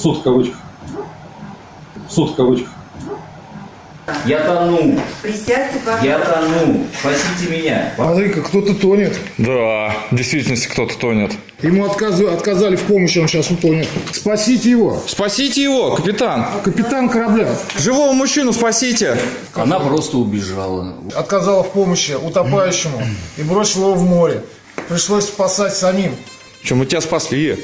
Суд в кавычках. Суд в кавычках. Я тону, Присядьте, пожалуйста. я тону, спасите меня. Смотри-ка, кто-то тонет. Да, в действительности кто-то тонет. Ему отказы- отказали в помощи, он сейчас утонет. Спасите его. Спасите его, капитан! Капитан корабля Живого мужчину спасите! Она просто убежала. отказала в помощи утопающему и бросила его в море. Пришлось спасать самим. Че, мы тебя спасли.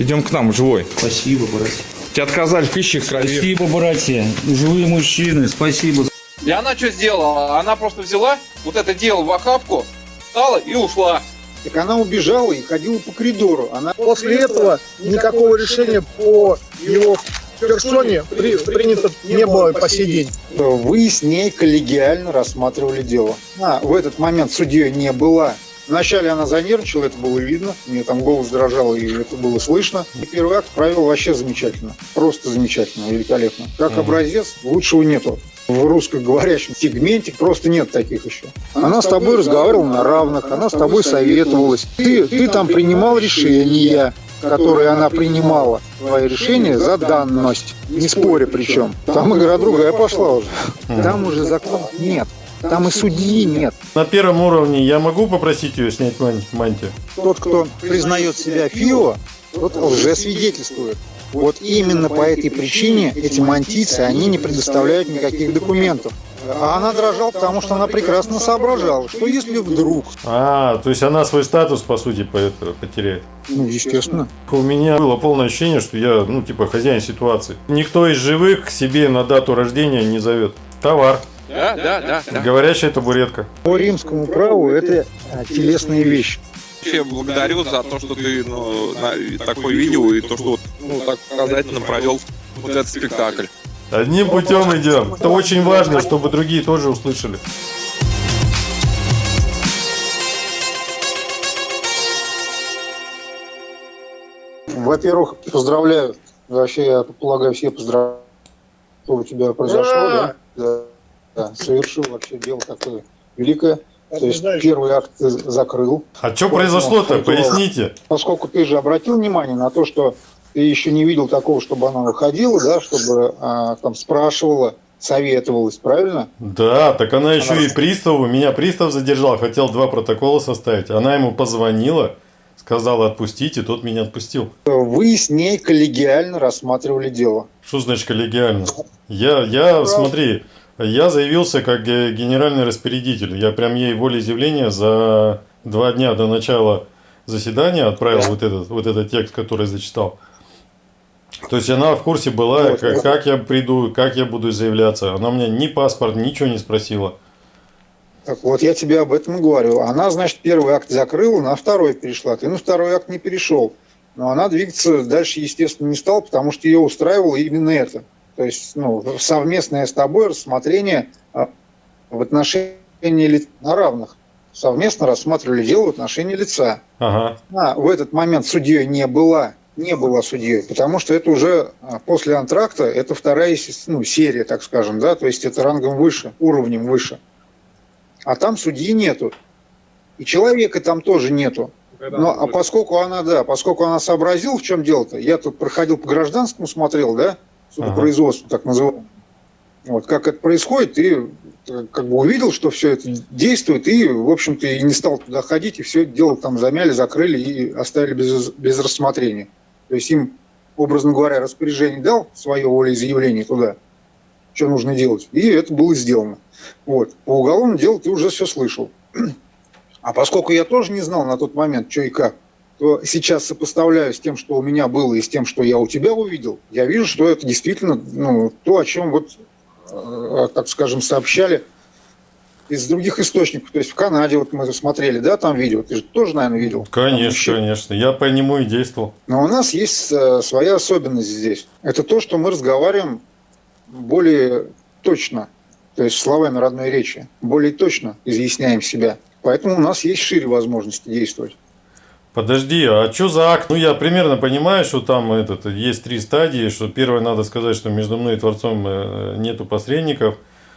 Идем к нам, живой. Спасибо, братья. Тебе отказали в пище крови. Спасибо, братья. Живые мужчины, спасибо. И она что сделала? Она просто взяла вот это дело в охапку, встала и ушла. Так она убежала и ходила по коридору. Она после этого никакого решения по его персоне при- принято не было по сей день. Вы с ней коллегиально рассматривали дело. А, в этот момент судьей не была. Вначале она занервничала, это было видно. У нее там голос дрожал, и это было слышно. И первый акт провел вообще замечательно. Просто замечательно, великолепно. Как образец, лучшего нету. В русскоговорящем сегменте просто нет таких еще. Она с тобой разговаривала на равных, она с тобой советовалась. Ты, ты там принимал решения, которые она принимала. Твои решения за данность. Не споря причем. Там игра другая пошла уже. Там уже закон нет. Там и судьи нет. На первом уровне я могу попросить ее снять ман- мантию? Тот, кто признает себя ФИО, тот лжесвидетельствует. Вот именно по этой причине эти мантийцы, они не предоставляют никаких документов. А она дрожала, потому что она прекрасно соображала, что если вдруг, А, то есть она свой статус, по сути, потеряет. ну, естественно, У меня было полное ощущение, что я, ну, типа, хозяин ситуации. Никто из живых к себе на дату рождения не зовет. Товар. Да, да, да. да. Говорящая табуретка. по римскому праву это а, телесные вещи. Вообще благодарю за то, что ты ну, на- такое видео и то, что ну, так показательно провел вот этот спектакль. Одним путем идем. Это очень важно, чтобы другие тоже услышали. Во-первых, поздравляю. Вообще, я полагаю, все поздравляют, что у тебя произошло, да? Да, да, совершил вообще дело такое великое. То есть первый акт закрыл. А что произошло-то? Поясните. Поскольку ты же обратил внимание на то, что ты еще не видел такого, чтобы она выходила, да, чтобы а, там спрашивала, советовалась, правильно? Да, так она еще и приставу, меня пристав задержал, хотел два протокола составить. Она ему позвонила, сказала отпустить, и тот меня отпустил. Вы с ней коллегиально рассматривали дело. Что значит коллегиально? Я, я, смотри, я заявился как ге- генеральный распорядитель. Я прям ей волеизъявление за два дня до начала заседания отправил вот этот, вот этот текст, который зачитал. То есть она в курсе была, Вот, как, как я приду, как я буду заявляться. Она у меня ни паспорт, ничего не спросила. Так вот, я тебе об этом и говорю. Она, значит, первый акт закрыла, на второй перешла. Ты на второй акт не перешел. Но она двигаться дальше, естественно, не стала, потому что ее устраивало именно это. То есть, ну, совместное с тобой рассмотрение а, в отношении лиц на равных. Совместно рассматривали дело в отношении лица. Ага. Она в этот момент судьей не была, не была судьей, потому что это уже а, после антракта, это вторая ну, серия, так скажем, да, то есть это рангом выше, уровнем выше. А там судьи нету. И человека там тоже нету. Но, а поскольку она, да, поскольку она сообразила, в чем дело-то, я тут проходил по гражданскому, смотрел, да, судопроизводству, так называемому. Вот, как это происходит, и э, как бы увидел, что все это действует, и, в общем-то, и не стал туда ходить, и все это дело там замяли, закрыли и оставили без, без рассмотрения. То есть им, образно говоря, распоряжение дал, свое волеизъявление туда, что нужно делать, и это было сделано. Вот. По уголовному делу ты уже все слышал. А поскольку я тоже не знал на тот момент, что и как, сейчас сопоставляю с тем, что у меня было, и с тем, что я у тебя увидел, я вижу, что это действительно ну, то, о чем вот, э, так скажем, сообщали из других источников. То есть в Канаде вот мы смотрели, да, там видео, ты же тоже, наверное, видел. Конечно, конечно. Я по нему и действовал. но у нас есть э, своя особенность здесь. Это то, что мы разговариваем более точно, то есть словами родной речи, более точно изъясняем себя. Поэтому у нас есть шире возможности действовать. Подожди, а что за акт? Ну, я примерно понимаю, что там этот, есть три стадии, что первое надо сказать, что между мной и Творцом э, нету посредников.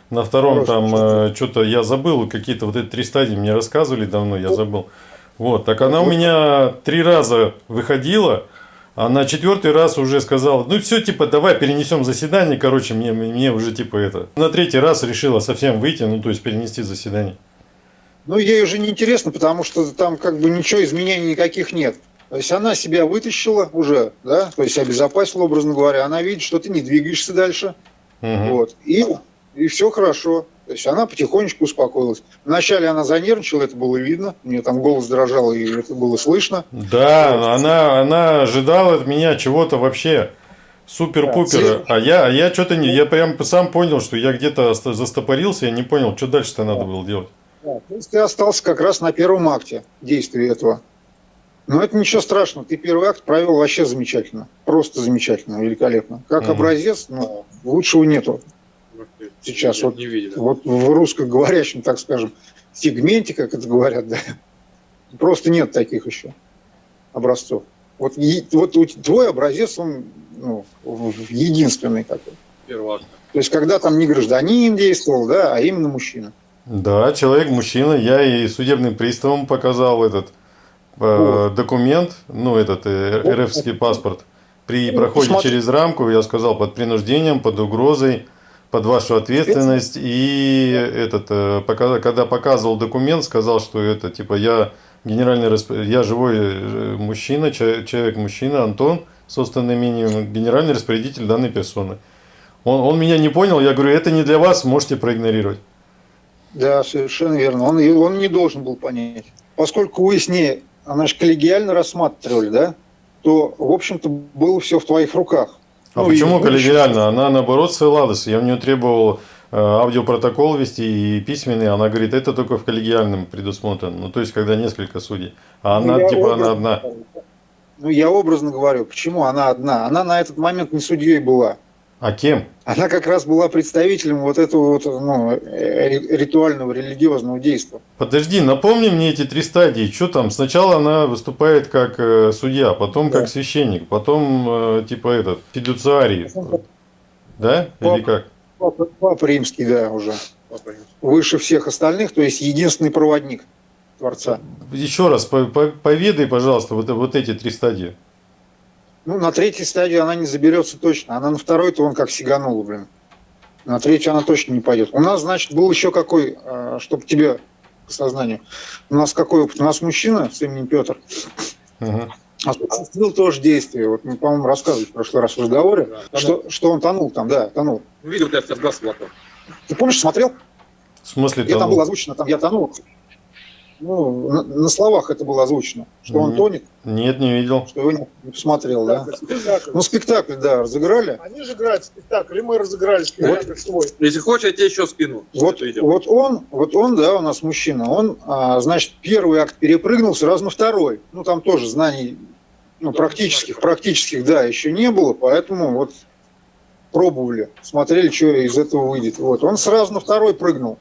На втором Хорошо, там что-то я забыл, какие-то вот эти три стадии мне рассказывали давно, я забыл. Вот, так она у меня три раза выходила, А на четвертый раз уже сказал, ну все, типа, давай перенесем заседание, короче, мне, мне уже типа это. На третий раз решила совсем выйти, ну то есть перенести заседание. Ну, ей уже не интересно, потому что там как бы ничего, изменений никаких нет. То есть она себя вытащила уже, да, то есть обезопасила, образно говоря. Она видит, что ты не двигаешься дальше. Мгм. Вот. И, и все хорошо. То есть она потихонечку успокоилась. Вначале она занервничала, это было видно. У нее там голос дрожал, и это было слышно. Да, она, она ожидала от меня чего-то вообще супер-пупера. Да, А я, а я что-то не, я прям сам понял, что я где-то застопорился, я не понял, что дальше-то надо было делать. Да, то есть ты остался как раз на первом акте действия этого. Но это ничего страшного. Ты первый акт провел вообще замечательно. Просто замечательно, великолепно. Как Мгм. образец, ну, лучшего нету. Сейчас вот, Не видели. вот в русскоговорящем, так скажем, сегменте, как это говорят, да, просто нет таких еще образцов. Вот, е- вот твой образец, он ну, единственный такой. Первый. То есть, когда там не гражданин действовал, да, а именно мужчина. Да, человек, мужчина, я и судебным приставам показал этот э, документ, ну, этот э, РФский паспорт. При проходе посмотри. через рамку я сказал под принуждением, под угрозой, под вашу ответственность. И этот, э, пока- когда показывал документ, сказал, что это типа я генеральный расп- я живой э, мужчина, че- человек-мужчина, Антон, собственным именем, генеральный распорядитель данной персоны. Он, он меня не понял, я говорю, это не для вас, можете проигнорировать. Да, совершенно верно. Он, он не должен был понять. Поскольку вы с ней, она же коллегиально рассматривали, да, то, в общем-то, было все в твоих руках. А Ну, почему и- коллегиально? Она наоборот ссылалась. Я у нее требовал э, аудиопротокол вести и письменный. Она говорит, это только в коллегиальном предусмотрено. Ну, то есть, когда несколько судей. А Ну, она, я типа, она одна. Ну, я образно говорю, почему она одна? Она на этот момент не судьей была. А кем? Она как раз была представителем вот этого вот, ну, э, ри- ритуального религиозного действия. Подожди, напомни мне эти три стадии. Что там? Сначала она выступает как э, судья, потом Да. как священник, потом, э, типа, этот, фидуциарий. Да? Или как? Папа, Папа римский, да, уже. Выше всех остальных, то есть единственный проводник Творца. Еще раз, по- по- поведай, пожалуйста, вот, вот эти три стадии. Ну, на третьей стадии она не заберется точно. Она на второй-то он как сиганула, блин. На третью она точно не пойдет. У нас, значит, был еще какой, чтобы тебе по сознанию. У нас какой опыт? У нас мужчина с именем Петр Мгм. осуществил тоже действие. Вот мы, по-моему, рассказывали в прошлый раз в разговоре, Да, что, что он тонул там, да, тонул. Видел, как тебя сбрасывал. Ты помнишь, смотрел? В смысле Где там там? было озвучено, там я тонул. Ну, на, на словах это было озвучено, что он тонет, Нет, не видел. что его не, посмотрел, да. Спектакль. Ну, спектакль, да, разыграли. Они же играют спектакль, и мы разыграли спектакль свой. Если хочешь, я тебе еще скину. Вот, вот он, вот он, да, у нас мужчина, он, а, значит, первый акт перепрыгнул сразу на второй. Ну, там тоже знаний, ну, практических, практических, да, еще не было, поэтому вот пробовали, смотрели, что из этого выйдет. Вот, он сразу на второй прыгнул.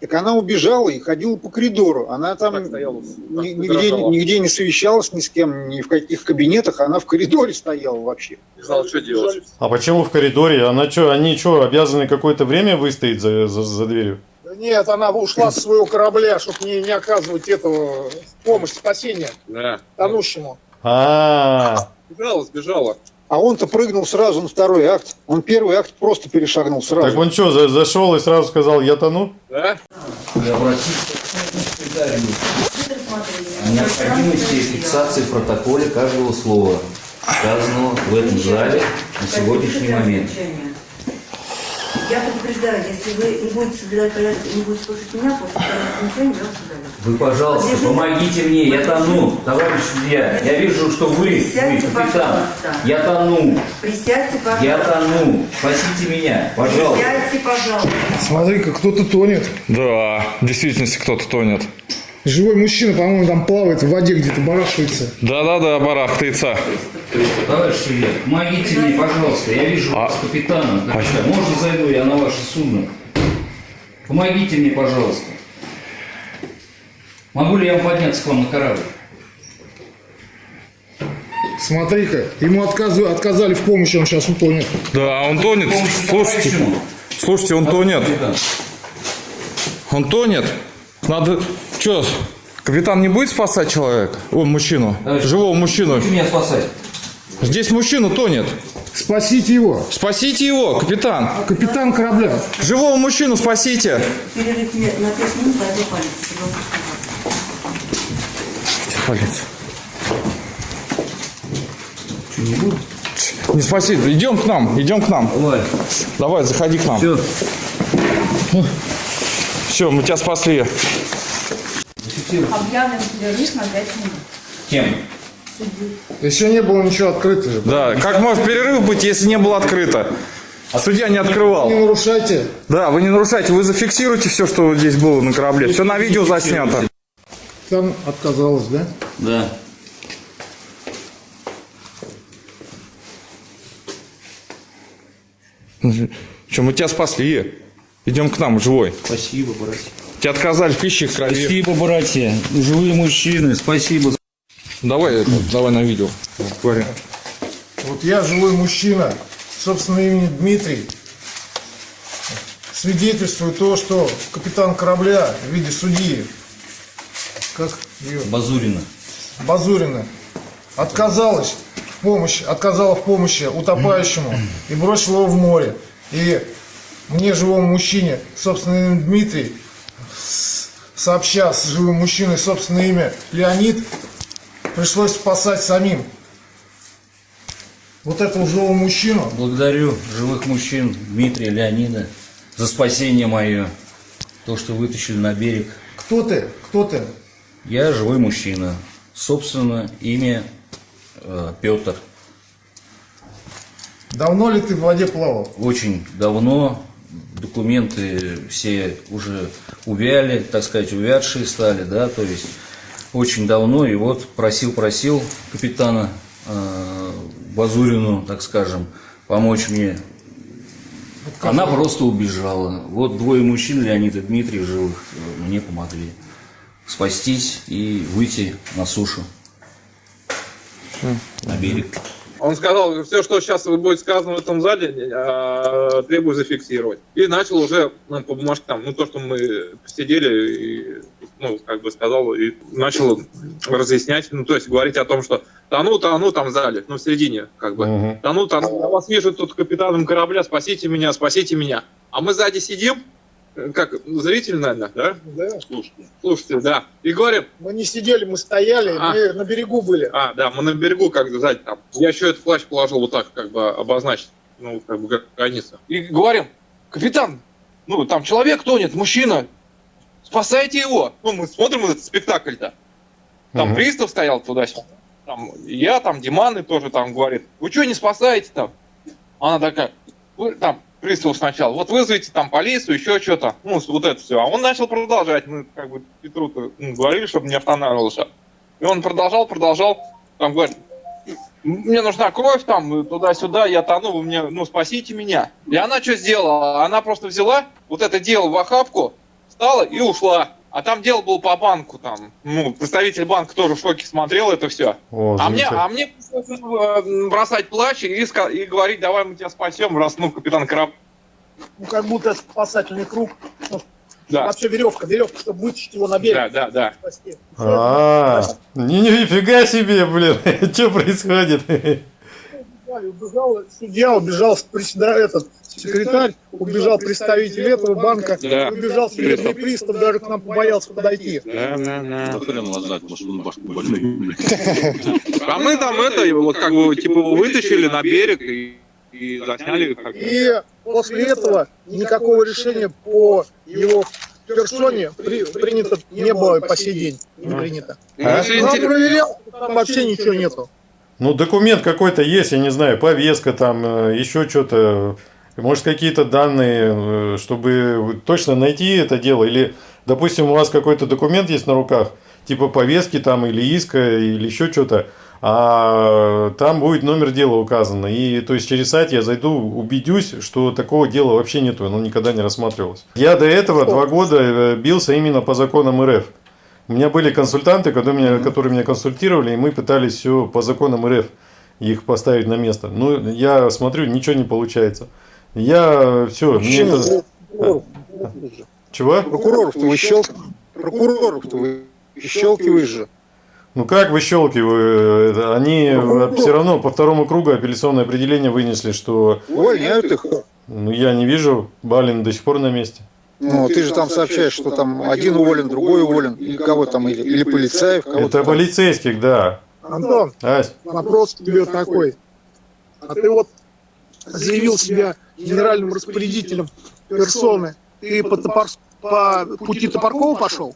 Так она убежала и ходила по коридору. Она там Так стояла, ни- нигде, нигде не совещалась ни с кем, ни в каких кабинетах. Она в коридоре стояла вообще. Не знал, что делать. А почему в коридоре? Она что, они что, обязаны какое-то время выстоять за, за, за дверью? Да нет, она ушла с своего корабля, чтобы не, не оказывать этого помощь, спасения Да. тонущему. А, Сбежала, сбежала. А он-то прыгнул сразу на второй акт. Он первый акт просто перешагнул сразу. так он что, за- зашел и сразу сказал, я тону? Да? Необходимости фиксации в протоколе каждого слова, сказанного в этом зале на сегодняшний момент. Я предупреждаю, если вы не будете соблюдать порядок и не будете слушать меня, после второго замечания я вас удалю. Вы, пожалуйста, помогите мне, я тону, товарищ судья. Я вижу, что вы, вы Присядьте, капитан. пожалуйста. Я тону, Присядьте, пожалуйста. я тону. Спасите меня, пожалуйста. Присядьте, пожалуйста. Смотри-ка, кто-то тонет. Да, в действительности кто-то тонет. Живой мужчина, по-моему, там плавает в воде где-то, барахтается. Да-да-да, барахтается. Товарищ судья, помогите мне, пожалуйста. Я вижу А- вас капитаном. Капитан, Можно зайду я на ваше судно? Помогите мне, пожалуйста. Могу ли я вам подняться к вам на корабль? Смотри-ка, ему отказы- отказали в помощи, он сейчас утонет. Да, он тонет. Слушайте, слушайте, он тонет. Он тонет. Надо... Что, капитан не будет спасать человека? О, мужчину. Товарищ, Живого мужчину. Будете меня спасать? Здесь мужчина тонет. Спасите его. Спасите его, капитан. Капитан корабля. Живого мужчину спасите. Перерыв на 5 минут, а это полиция. Полиция. Не спасите. Идем к нам, идем к нам. Давай. Давай, заходи к нам. Все. Все, мы тебя спасли. Объявлен перерыв на 5 минут. Кем? Еще не было ничего открыто же. Да, как может перерыв быть, если не было открыто? А судья не открывал. Не нарушайте. Да, вы не нарушайте, вы зафиксируете все, что здесь было на корабле. Все на видео заснято. Там отказалась, да? Да. Че, мы тебя спасли. Идем к нам, живой. Спасибо, братья. Тебе отказали в пище крови. Спасибо, братья. Живые мужчины, спасибо. Давай, это, давай на видео. Говори. Вот я живой мужчина, собственно имени Дмитрий, свидетельствую то, что капитан корабля в виде судьи, как ее, Базурина. Базурина, отказалась в помощи, отказала в помощи утопающему и бросила его в море. И мне, живому мужчине, собственно Дмитрий, сообща с живым мужчиной собственное имя Леонид, пришлось спасать самим. Вот этого живого мужчину, Благодарю живых мужчин Дмитрия, Леонида за спасение мое. То, что вытащили на берег. кто ты, кто ты? Я живой мужчина. Собственно, имя э, Петр. Давно ли ты в воде плавал? Очень давно документы все уже увяли, так сказать, увядшие стали, да, то есть очень давно, и вот просил-просил капитана э, Базурину, так скажем, помочь мне. Она просто убежала. Вот двое мужчин, Леонид и Дмитрий, живых, э, мне помогли спастись и выйти на сушу, на берег. Он сказал, все, что сейчас будет сказано в этом зале, э, требую зафиксировать. И начал уже ну, по бумажке там, ну то, что мы посидели, и, ну, как бы сказал, и начал разъяснять, ну, то есть говорить о том, что тону, тону там в зале, ну, в середине, как бы. Мгм. Тону, тону, я вас вижу тут капитаном корабля, спасите меня, спасите меня. А мы сзади сидим, как зритель, наверное, да? Да. Слушайте, да. И говорим, Мы не сидели, мы стояли, А. мы на берегу были. а, да, мы на берегу, как сзади там. Я еще этот плащ положил вот так, как бы обозначить, ну, как бы границу. И говорим, капитан, ну, там человек тонет, мужчина, спасайте его. Ну, мы смотрим этот спектакль-то. Там Мгм. пристав стоял туда-сюда. Там я, там Диманы тоже там говорит, вы что не спасаете там? Она такая, «Вы там, пристав сначала, вот вызовите там полицию, еще что-то, ну, вот это все. А он начал продолжать, мы как бы Петру говорили, чтобы не останавливался. И он продолжал, продолжал, там говорит, мне нужна кровь, там, туда-сюда, я тону, вы мне, ну, спасите меня. И она что сделала? Она просто взяла вот это дело в охапку, встала и ушла. А там дело было по банку, там, ну, представитель банка тоже в шоке смотрел это все. О, А мне, а мне пришлось, э, бросать плащ и, и говорить, давай мы тебя спасем, раз, ну, капитан Краб. Ну, как будто спасательный круг. Ну, Да, Вообще веревка, веревка, чтобы вытащить его на берег. да, да, да. спасти. А, ни- нифига себе, блин, что происходит? Убежал судья, убежал председатель, этот секретарь, убежал представитель этого банка, Да. убежал судебный пристав, даже к нам побоялся подойти. Да, да, да. А мы там это, вот как бы, типа, вытащили на берег и, и засняли. Как бы. И после этого никакого решения по его персоне при- принято не было по сей день. Не принято. А? Интерес- проверял, там вообще ничего нету. Ну, документ какой-то есть, я не знаю, повестка там, э, еще что-то. Может, какие-то данные, э, чтобы точно найти это дело. Или, допустим, у вас какой-то документ есть на руках, типа повестки там или иска, или еще что-то, а там будет номер дела указано. И то есть через сайт я зайду, убедюсь, что такого дела вообще нету, оно никогда не рассматривалось. Я до этого два года э, бился именно по законам РФ. У меня были консультанты, которые меня, которые меня консультировали, и мы пытались все по законам РФ их поставить на место. Ну, я смотрю, ничего не получается. Я все, мне это... Чего? Прокуроров-то вы. Прокуроров-то вы щелкиваешь же. Ну как выщелкиваю? Они все равно по второму кругу апелляционное определение вынесли, что Увольняют их. ну, я не вижу, Балин до сих пор на месте. Ну, ты же там сообщаешь, что там один уволен, другой уволен, или кого там, или, или полицаев, кого-то Это там. полицейских, да. Антон, Ась, вопрос к тебе такой. А ты вот заявил себя генеральным распорядителем персоны. Ты по, топор- по пути Топоркова пошел?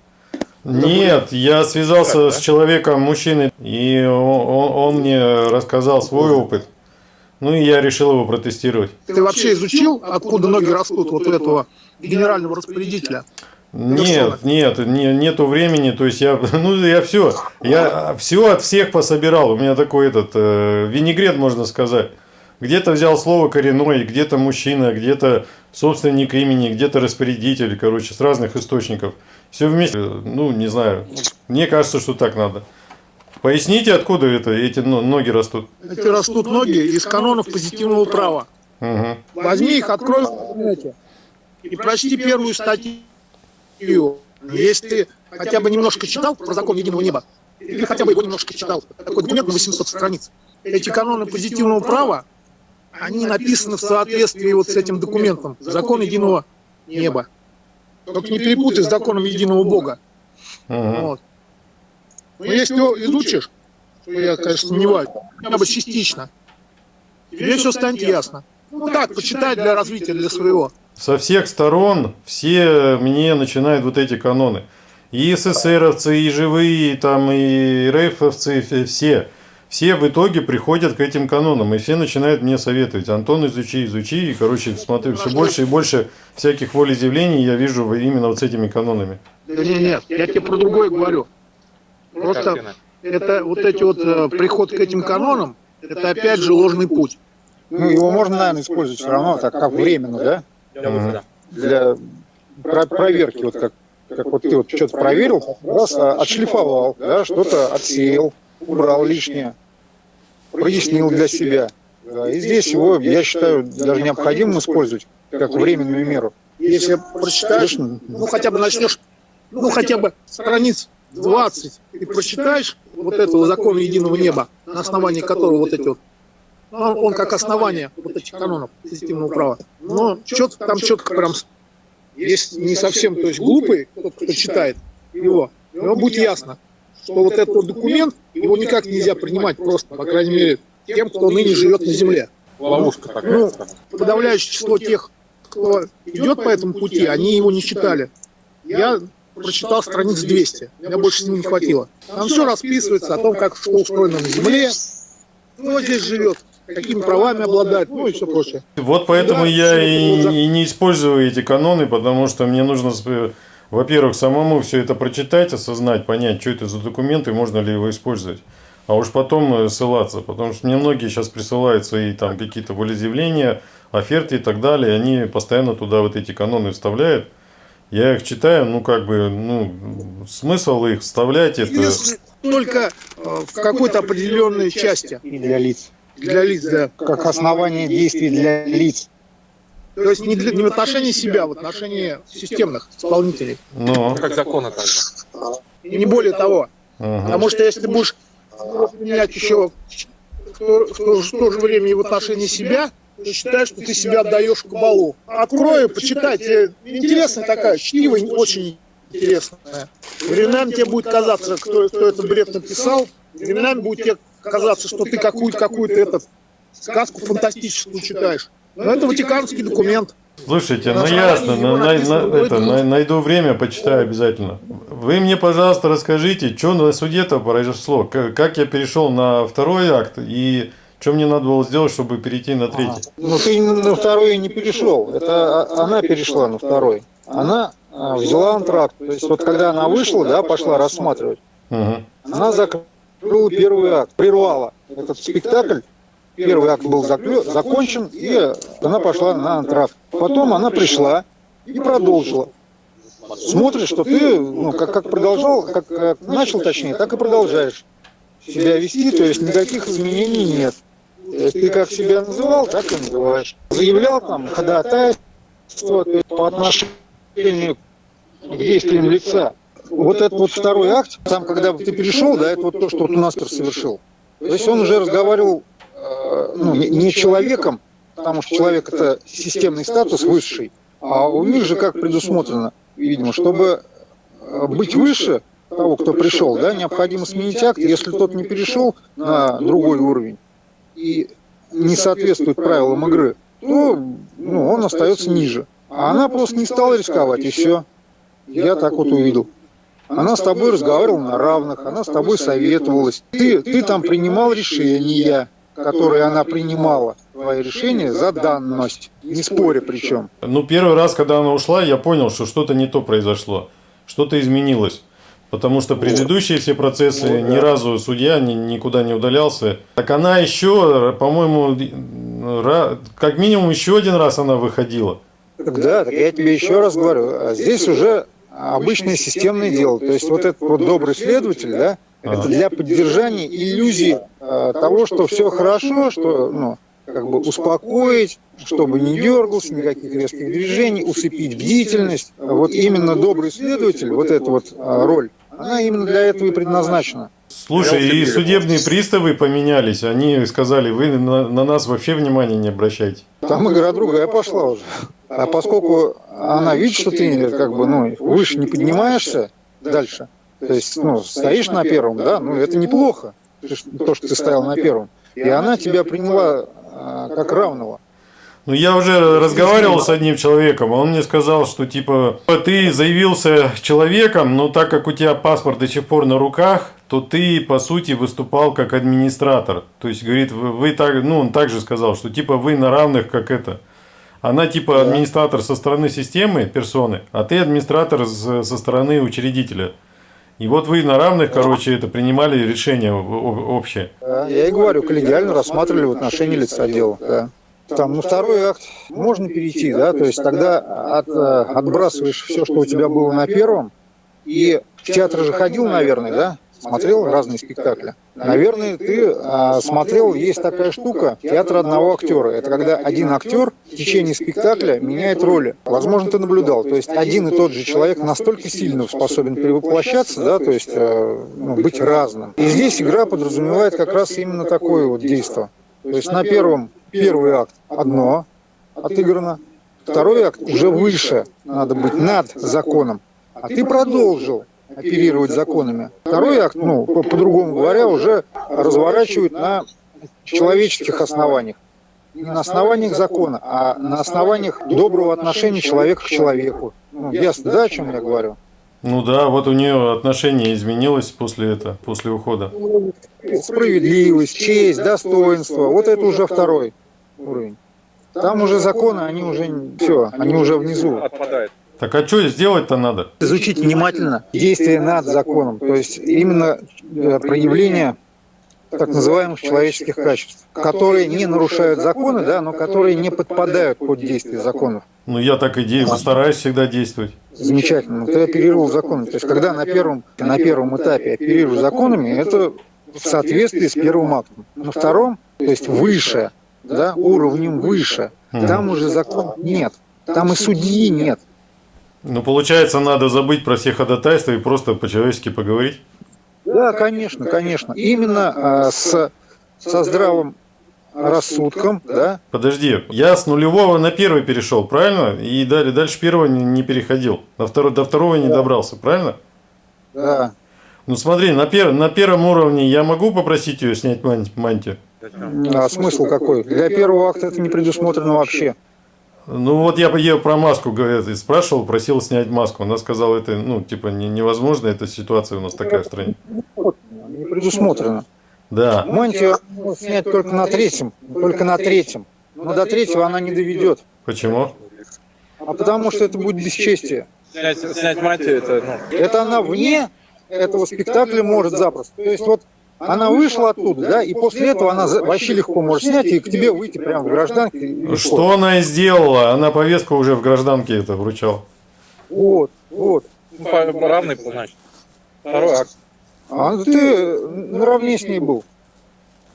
Нет, я связался с человеком, мужчиной, и он- он мне рассказал свой опыт. Ну и я решил его протестировать. Ты вообще изучил, откуда ноги растут вот у этого генерального распорядителя? Нет, нет, не, нету времени, то есть я, ну я все, я все от всех пособирал, у меня такой этот э, винегрет, можно сказать. Где-то взял слово коренной, где-то мужчина, где-то собственник имени, где-то распорядитель, короче, с разных источников. Все вместе, ну не знаю, мне кажется, что так надо. Поясните, откуда это, эти но- ноги растут. Эти растут ноги из канонов позитивного права. Мгм. Возьми их, открой в интернете и прочти первую статью. Если ты хотя бы немножко читал про закон единого неба, или хотя бы его немножко читал, такой документ на 800 страниц, эти каноны позитивного права, они написаны в соответствии вот с этим документом, закон единого неба. Только не перепутай с законом единого Бога. Мгм. Вот. Но если ты изучишь, что я, конечно, сомневаюсь, хотя бы частично, тебе все станет ясно. Ну так, почитай для развития, для своего. Со всех сторон все мне начинают вот эти каноны. И СССРовцы, и живые, и там, и РФовцы, все. Все в итоге приходят к этим канонам, и все начинают мне советовать. Антон, изучи, изучи. И, короче, смотрю, все больше и больше всяких волеизъявлений я вижу именно вот с этими канонами. Да нет, нет, я тебе про другое говорю. Просто это вот эти вот э, приход к этим канонам, это опять же ложный путь. Ну, его можно, наверное, использовать все равно, так как временно, да? Мгм. Для про- проверки, вот как, как вот ты вот что-то проверил, раз а, отшлифовал, да, что-то отсеял, убрал лишнее, прояснил для себя. Да, и здесь его, я считаю, даже необходимо использовать как временную меру. Если прочитаешь, ну хотя бы начнешь, ну хотя бы страниц 20, и прочитаешь вот этого закона единого неба, на основании которого вот эти вот, ну, он, он как основание вот этих канонов позитивного права. Но четко, там четко прям, если не совсем, то есть глупый, тот, кто читает его, ему будет ясно, что вот этот вот документ, его никак нельзя принимать просто, по крайней мере, тем, кто ныне живет на земле. Ловушка такая. Ну, подавляющее число тех, кто идет по этому пути, они его не читали. Я прочитал страниц 200, меня больше с ним не хватило. Там все расписывается о том, как что устроено на Земле, кто здесь живет, какими правами обладает, ну и все прочее. Вот поэтому Да, я и, и не использую эти каноны, потому что мне нужно, во-первых, самому все это прочитать, осознать, понять, что это за документ и можно ли его использовать. А уж потом э, ссылаться, потому что мне многие сейчас присылают свои там какие-то волеизъявления, оферты и так далее, и они постоянно туда вот эти каноны вставляют. Я их читаю, ну как бы, ну, смысл их вставлять это... Если только э, в какой-то определенной части И для лиц. для лиц, да. Как основание действий для лиц. То есть не, для- не в отношении себя, в отношении системных исполнителей. Ну, Как законы так же. И не более того. ага. Потому что если ты будешь менять еще в то, в то же- в то же время и в отношении себя, ты считаешь, что ты себя отдаешь кабалу. Открой, почитай, тебе интересная такая, чтиво, очень интересная. Временами тебе будет казаться, кто, кто этот бред написал, временами будет тебе казаться, что ты какую-то какую этот сказку фантастическую читаешь. Но это ватиканский документ. Слушайте, ну ясно, на- его на- на- это, на- найду время, почитаю обязательно. Вы мне, пожалуйста, расскажите, что на суде-то произошло, К- как я перешел на второй акт и что мне надо было сделать, чтобы перейти на третий. Ну, ты на второй не перешел. Это а- она перешла на второй. Она а, взяла антракт. То есть вот когда она вышла, да, пошла рассматривать, Мгм. она закрыла первый акт, прервала этот спектакль. Первый акт был заклё- закончен, и она пошла на антракт. Потом она пришла и продолжила. Смотришь, что ты, ну, как, как продолжал, как, как начал, точнее, так и продолжаешь себя вести, то есть никаких изменений нет. Есть ты как себя называл, так и называешь. Заявлял там ходатайство по отношению к действиям лица. вот этот вот второй акт, там, когда ты перешел, да, это вот то, что вот у нас совершил. То есть он уже разговаривал э, ну, не, не человеком, потому что человек это системный статус высший, а у них же как предусмотрено, видимо, чтобы э, быть выше того, кто пришел, да, необходимо сменить акт, если тот не перешел на другой уровень и не соответствует правилам игры, то ну, он остается ниже. А она просто не стала рисковать, и все. Я так вот увидел. Она с тобой разговаривала на равных, она с тобой советовалась. Ты, ты там принимал решения, которые она принимала. Твои решения за данность, не споря причем. Ну, первый раз, когда она ушла, я понял, что что-то не то произошло, что-то изменилось. Потому что предыдущие все процессы, Ну, ни разу судья ни- никуда не удалялся. Так она еще, по-моему, как минимум еще один раз она выходила. Да, так я тебе еще раз говорю, а здесь уже обычное системное дело. То есть вот этот вот добрый следователь, да, это для поддержания иллюзии э, того, что все хорошо, что, ну, как бы успокоить, чтобы не дергался, никаких резких движений, усыпить бдительность. Вот именно добрый следователь, вот эта вот э, роль, она именно для этого и предназначена. Слушай, и судебные приставы поменялись. Они сказали, вы на, на нас вообще внимания не обращайте. Там игра другая пошла уже. А поскольку она видит, что ты как бы, ну, выше не поднимаешься дальше, то есть, ну, стоишь на первом, да, ну, это неплохо, то, что- то, что ты стоял на первом. И она тебя приняла а, как равного. Ну, я уже разговаривал с одним человеком, он мне сказал, что, типа, ты заявился человеком, но так как у тебя паспорт до сих пор на руках, то ты, по сути, выступал как администратор. То есть, говорит, вы, вы так, ну, он также сказал, что, типа, вы на равных, как это. Она, типа, администратор со стороны системы, персоны, а ты администратор со стороны учредителя. И вот вы на равных, короче, это принимали решение общее. Я и говорю, коллегиально рассматривали в отношении лица дела. Да. Там, на второй акт можно перейти, да, то есть тогда от, э, отбрасываешь все, что у тебя было на первом, и в театр же ходил, наверное, да, смотрел разные спектакли. Наверное, ты а, смотрел, есть такая штука, театр одного актера. Это когда один актер в течение спектакля меняет роли. Возможно, ты наблюдал. То есть один и тот же человек настолько сильно способен перевоплощаться, да, то есть э, ну, быть разным. И здесь игра подразумевает как раз именно такое вот действие. То есть на первом первый акт одно отыграно, второй акт уже выше, надо быть над законом, а ты продолжил оперировать законами. Второй акт, ну, по- по-другому говоря, уже разворачивают на человеческих основаниях. Не на основаниях закона, а на основаниях доброго отношения человека к человеку. Ну, ясно, да, о чем я говорю? Ну да, вот у нее отношение изменилось после этого, после ухода. Справедливость, честь, достоинство. Вот это уже второй уровень. Там уже законы, они уже все, они уже внизу. Так а что сделать-то надо? Изучить внимательно действия над законом, то есть именно э, проявление так называемых человеческих качеств, которые не нарушают законы, да, но которые не подпадают под действие законов. Ну я так и де- стараюсь всегда действовать. Замечательно. Ты оперировал законами. То есть, когда на первом, на первом этапе оперируешь законами, это в соответствии с первым актом. На втором, то есть выше, да, уровнем выше, там уже закон нет. Там и судьи нет. Ну получается, надо забыть про все ходатайства и просто по-человечески поговорить. Да, конечно, конечно. Именно а, с, со здравым рассудком, да, Подожди, я с нулевого на первый перешел, правильно? И далее, дальше первого не, не переходил. На второй, до второго не добрался, правильно? да. Ну смотри, на, пер, на первом уровне я могу попросить ее снять ман- мантию? А смысл какой? Для первого акта это не предусмотрено вообще. Ну вот я ее про маску говорят, и спрашивал, просил снять маску. Она сказала, это ну типа не- невозможно, эта ситуация у нас такая в стране. Не предусмотрено. Да. Мантию можно снять только на третьем, только на третьем. Но до третьего она не доведет. Почему? А потому что это будет бесчестие. Снять, снять мантию, это, ну, Это она вне этого спектакля может запросто. То есть вот она вышла оттуда, да, и после этого она вообще легко может снять и к тебе выйти прямо в гражданке. Что она и сделала? Она повестку уже в гражданке это вручала. Вот, вот. ну, по- равный, значит. Второй акт. А ты наравне с ней был.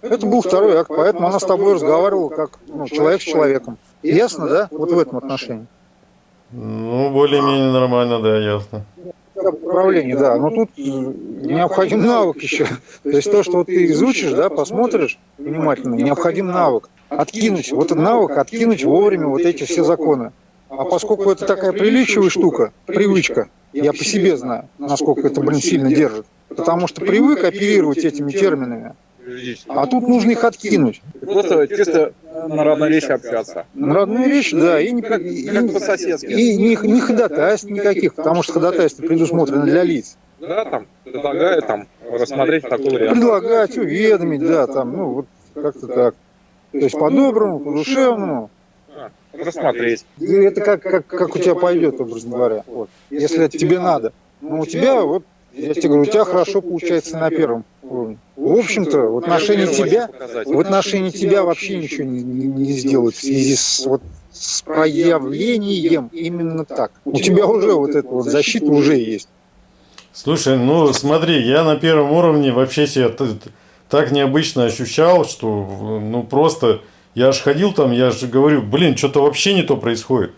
Это был второй акт, поэтому она с тобой разговаривала как ну, человек с человеком. Ясно, да? Вот в этом отношении. Ну, более-менее нормально, да, ясно. Управления, да. Но тут э, необходим навык еще. То есть то, что вот ты изучишь, да, посмотришь внимательно, необходим навык. Откинуть, вот этот навык, откинуть вовремя вот эти все законы. А поскольку это такая приличивая штука, привычка, я по себе знаю, насколько это, блин, сильно держит. Потому что привык оперировать этими терминами. А тут нужно их откинуть. Просто чисто на родной речи общаться. На родную речь, да, и, не, и, Как по-соседски. и не, не ходатайств никаких, потому что ходатайство предусмотрено для лиц. Да, там, предлагаю там рассмотреть такой вариант. Предлагать, уведомить, да, там, ну, вот как-то так. То есть по-доброму, по-душевному. Рассмотреть. И это как, как, как у тебя пойдет, образно говоря. Вот. Если это тебе надо. Но у тебя, вот, я тебе говорю, у тебя хорошо получается на первом уровне. В общем-то, в отношении тебя, в отношении тебя вообще ничего не, не, не сделать в связи с, вот, с проявлением именно так. У тебя уже вот эта вот защита уже есть. Слушай, ну смотри, я на первом уровне вообще себя так необычно ощущал, что ну просто я аж ходил там, я же говорю, блин, что-то вообще не то происходит.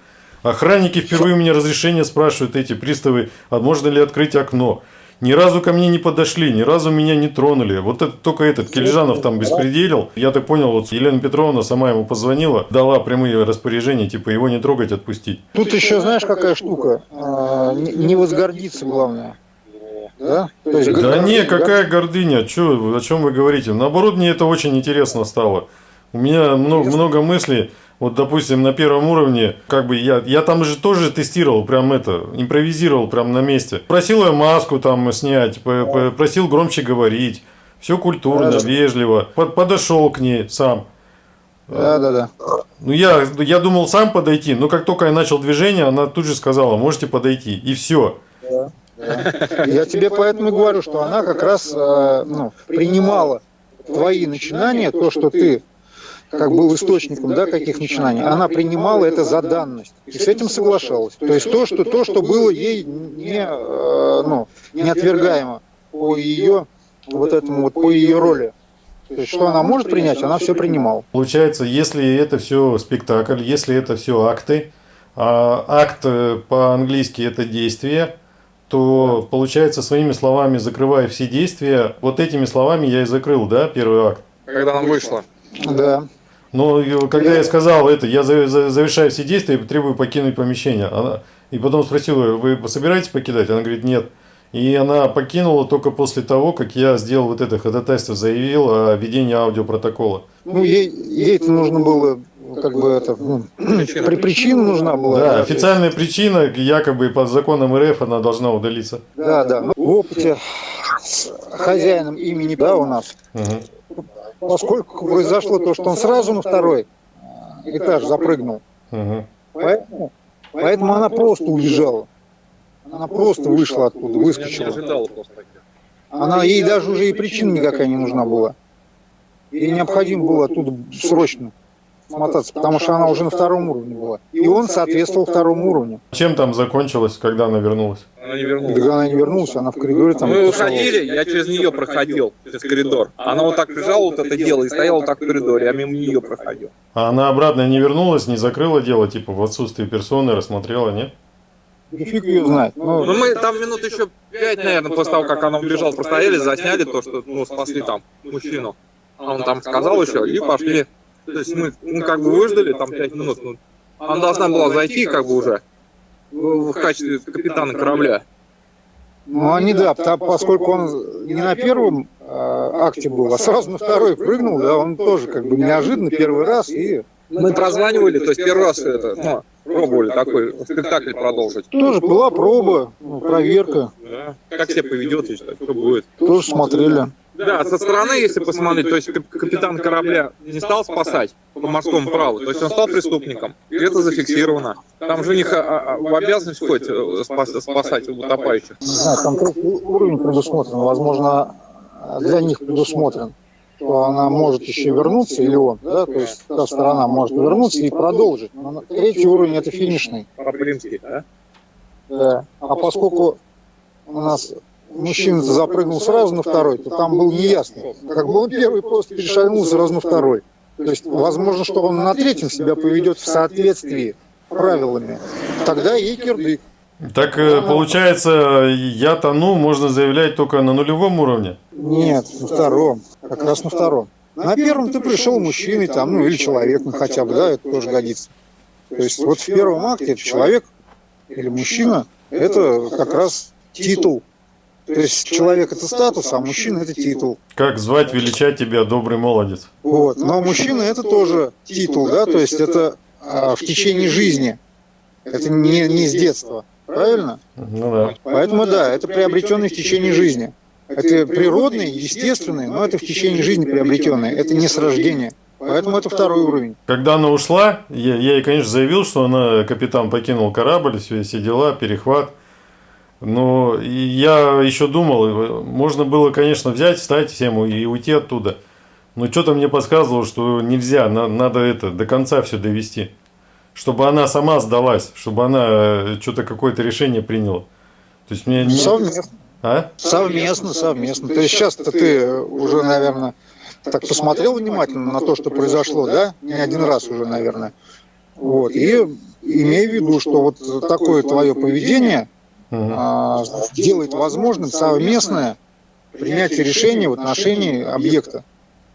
Охранники впервые у меня разрешение спрашивают эти приставы, а можно ли открыть окно. Ни разу ко мне не подошли, ни разу меня не тронули. Вот это, только этот Кельжанов там беспределил. Я так понял, вот Елена Петровна сама ему позвонила, дала прямые распоряжения, типа его не трогать, отпустить. Тут еще, знаешь, какая штука? А, не возгордиться, главное. Да? То есть, Да не, какая гордыня, чё, о чем вы говорите? Наоборот, мне это очень интересно стало. У меня много, много мыслей, вот, допустим, на первом уровне, как бы я, я там же тоже тестировал, прям это, импровизировал прям на месте. Просил ее маску там снять, просил громче говорить, все культурно, Да, да. вежливо, Под- подошел к ней сам. Да, да, да. Ну, я, я думал сам подойти, но как только я начал движение, она тут же сказала, можете подойти, и все. Я тебе поэтому и говорю, что она как раз э, ну, принимала твои начинания, то, что ты как был источником да, каких начинаний, она принимала это за данность и с этим соглашалась. То есть то, что, то, что было ей не, э, ну, не отвергаемо по ее вот этому вот по ее роли. То есть что она может принять, она все принимала. Получается, если это все спектакль, если это все акты, а акт э, по-английски это действие, то получается своими словами закрывая все действия, вот этими словами я и закрыл, да, первый акт. Когда она вышла. Да. Но э, когда я сказал это, я за- за- завершаю все действия и требую покинуть помещение. Она, и потом спросил ее, вы собираетесь покидать? Она говорит, нет. И она покинула только после того, как я сделал вот это ходатайство, заявил о ведении аудиопротокола. Ну, ей, ей-то нужно было, как бы это, ну, при причина нужна была. Да, официальная причина, якобы по законам РФ она должна удалиться. Да, да. Ну, В опыте с хозяином имени, да, у нас, Мгм. Поскольку произошло то, что он сразу на второй этаж запрыгнул, Мгм. поэтому, поэтому она просто убежала. Она просто вышла оттуда, выскочила. Она, ей даже уже и причина никакая не нужна была. Ей необходимо было оттуда срочно смотаться, потому что она уже на втором уровне была. И он соответствовал второму уровню. Чем там закончилось, когда она вернулась? Она не вернулась. когда она не вернулась, она в коридоре там... Мы уходили, я через нее проходил, через коридор. Она вот так лежала, вот это дело, и стояла вот так в коридоре, я мимо нее проходил. А она обратно не вернулась, не закрыла дело, типа в отсутствие персоны рассмотрела, нет? Да фиг ее знает. Ну, Ну мы там минут еще пять, наверное, после того, как она убежала, простояли, засняли то, что, ну, спасли там мужчину. А он там сказал еще, и пошли. То есть мы, ну, как бы выждали там пять минут. Ну, она должна была зайти, как бы уже, в, в качестве капитана корабля. Ну, они, да, поскольку он не на первом э, акте был, а сразу на второй прыгнул, да, он тоже как бы неожиданно первый раз и Мы прозванивали, то есть первый раз это, ну, пробовали такой спектакль продолжить. тоже была проба, ну, проверка, Да. Как себя поведет, что будет. тоже смотрели. Да, со стороны, если посмотреть, то есть кап- капитан корабля не стал спасать по морскому праву, то есть он стал преступником, и это зафиксировано. Там же у них а, а, в обязанность входит э, спас- спасать утопающих. Не знаю, там третий уровень предусмотрен, возможно, для них предусмотрен, что она может еще вернуться, или он, да, то есть та сторона может вернуться и продолжить. Но третий уровень это финишный. По-римски, да? Да. А поскольку у нас мужчина запрыгнул сразу на второй, то там было неясно. Как бы он первый просто перешагнул сразу на второй. То есть, возможно, что он на третьем себя поведет в соответствии с правилами. Тогда ей кирдык. Так э, получается, я тону, можно заявлять только на нулевом уровне? Нет, на втором. Как раз на втором. На первом ты пришел мужчиной там, ну или человеком хотя бы, да, это тоже годится. То есть вот в первом акте это человек или мужчина, это как раз титул. То есть человек это статус, а мужчина это титул. Как звать, величать тебя, добрый молодец? Вот. Но мужчина это тоже титул, да, то есть это а, в течение жизни. Это не, не с детства. Правильно? Ну да. Поэтому да, это приобретенный в течение жизни. Это природный, естественный, но это в течение жизни приобретенный. Это не с рождения. Поэтому это второй уровень. Когда она ушла, я, я ей, конечно, заявил, что она, капитан покинул корабль, все, все дела, перехват. Но и я еще думал, можно было, конечно, взять, встать всем и уйти оттуда. Но что-то мне подсказывало, что нельзя, на- надо это до конца все довести. Чтобы она сама сдалась, чтобы она э, что-то какое-то решение приняла. То есть мне не... Совместно. А? Совместно, совместно. То есть сейчас-то ты уже, наверное, так посмотрел внимательно на то, что произошло, да? Не один раз уже, наверное. Вот. И имей в виду, что вот такое твое поведение а, делает возможным совместное принятие решения в отношении объекта,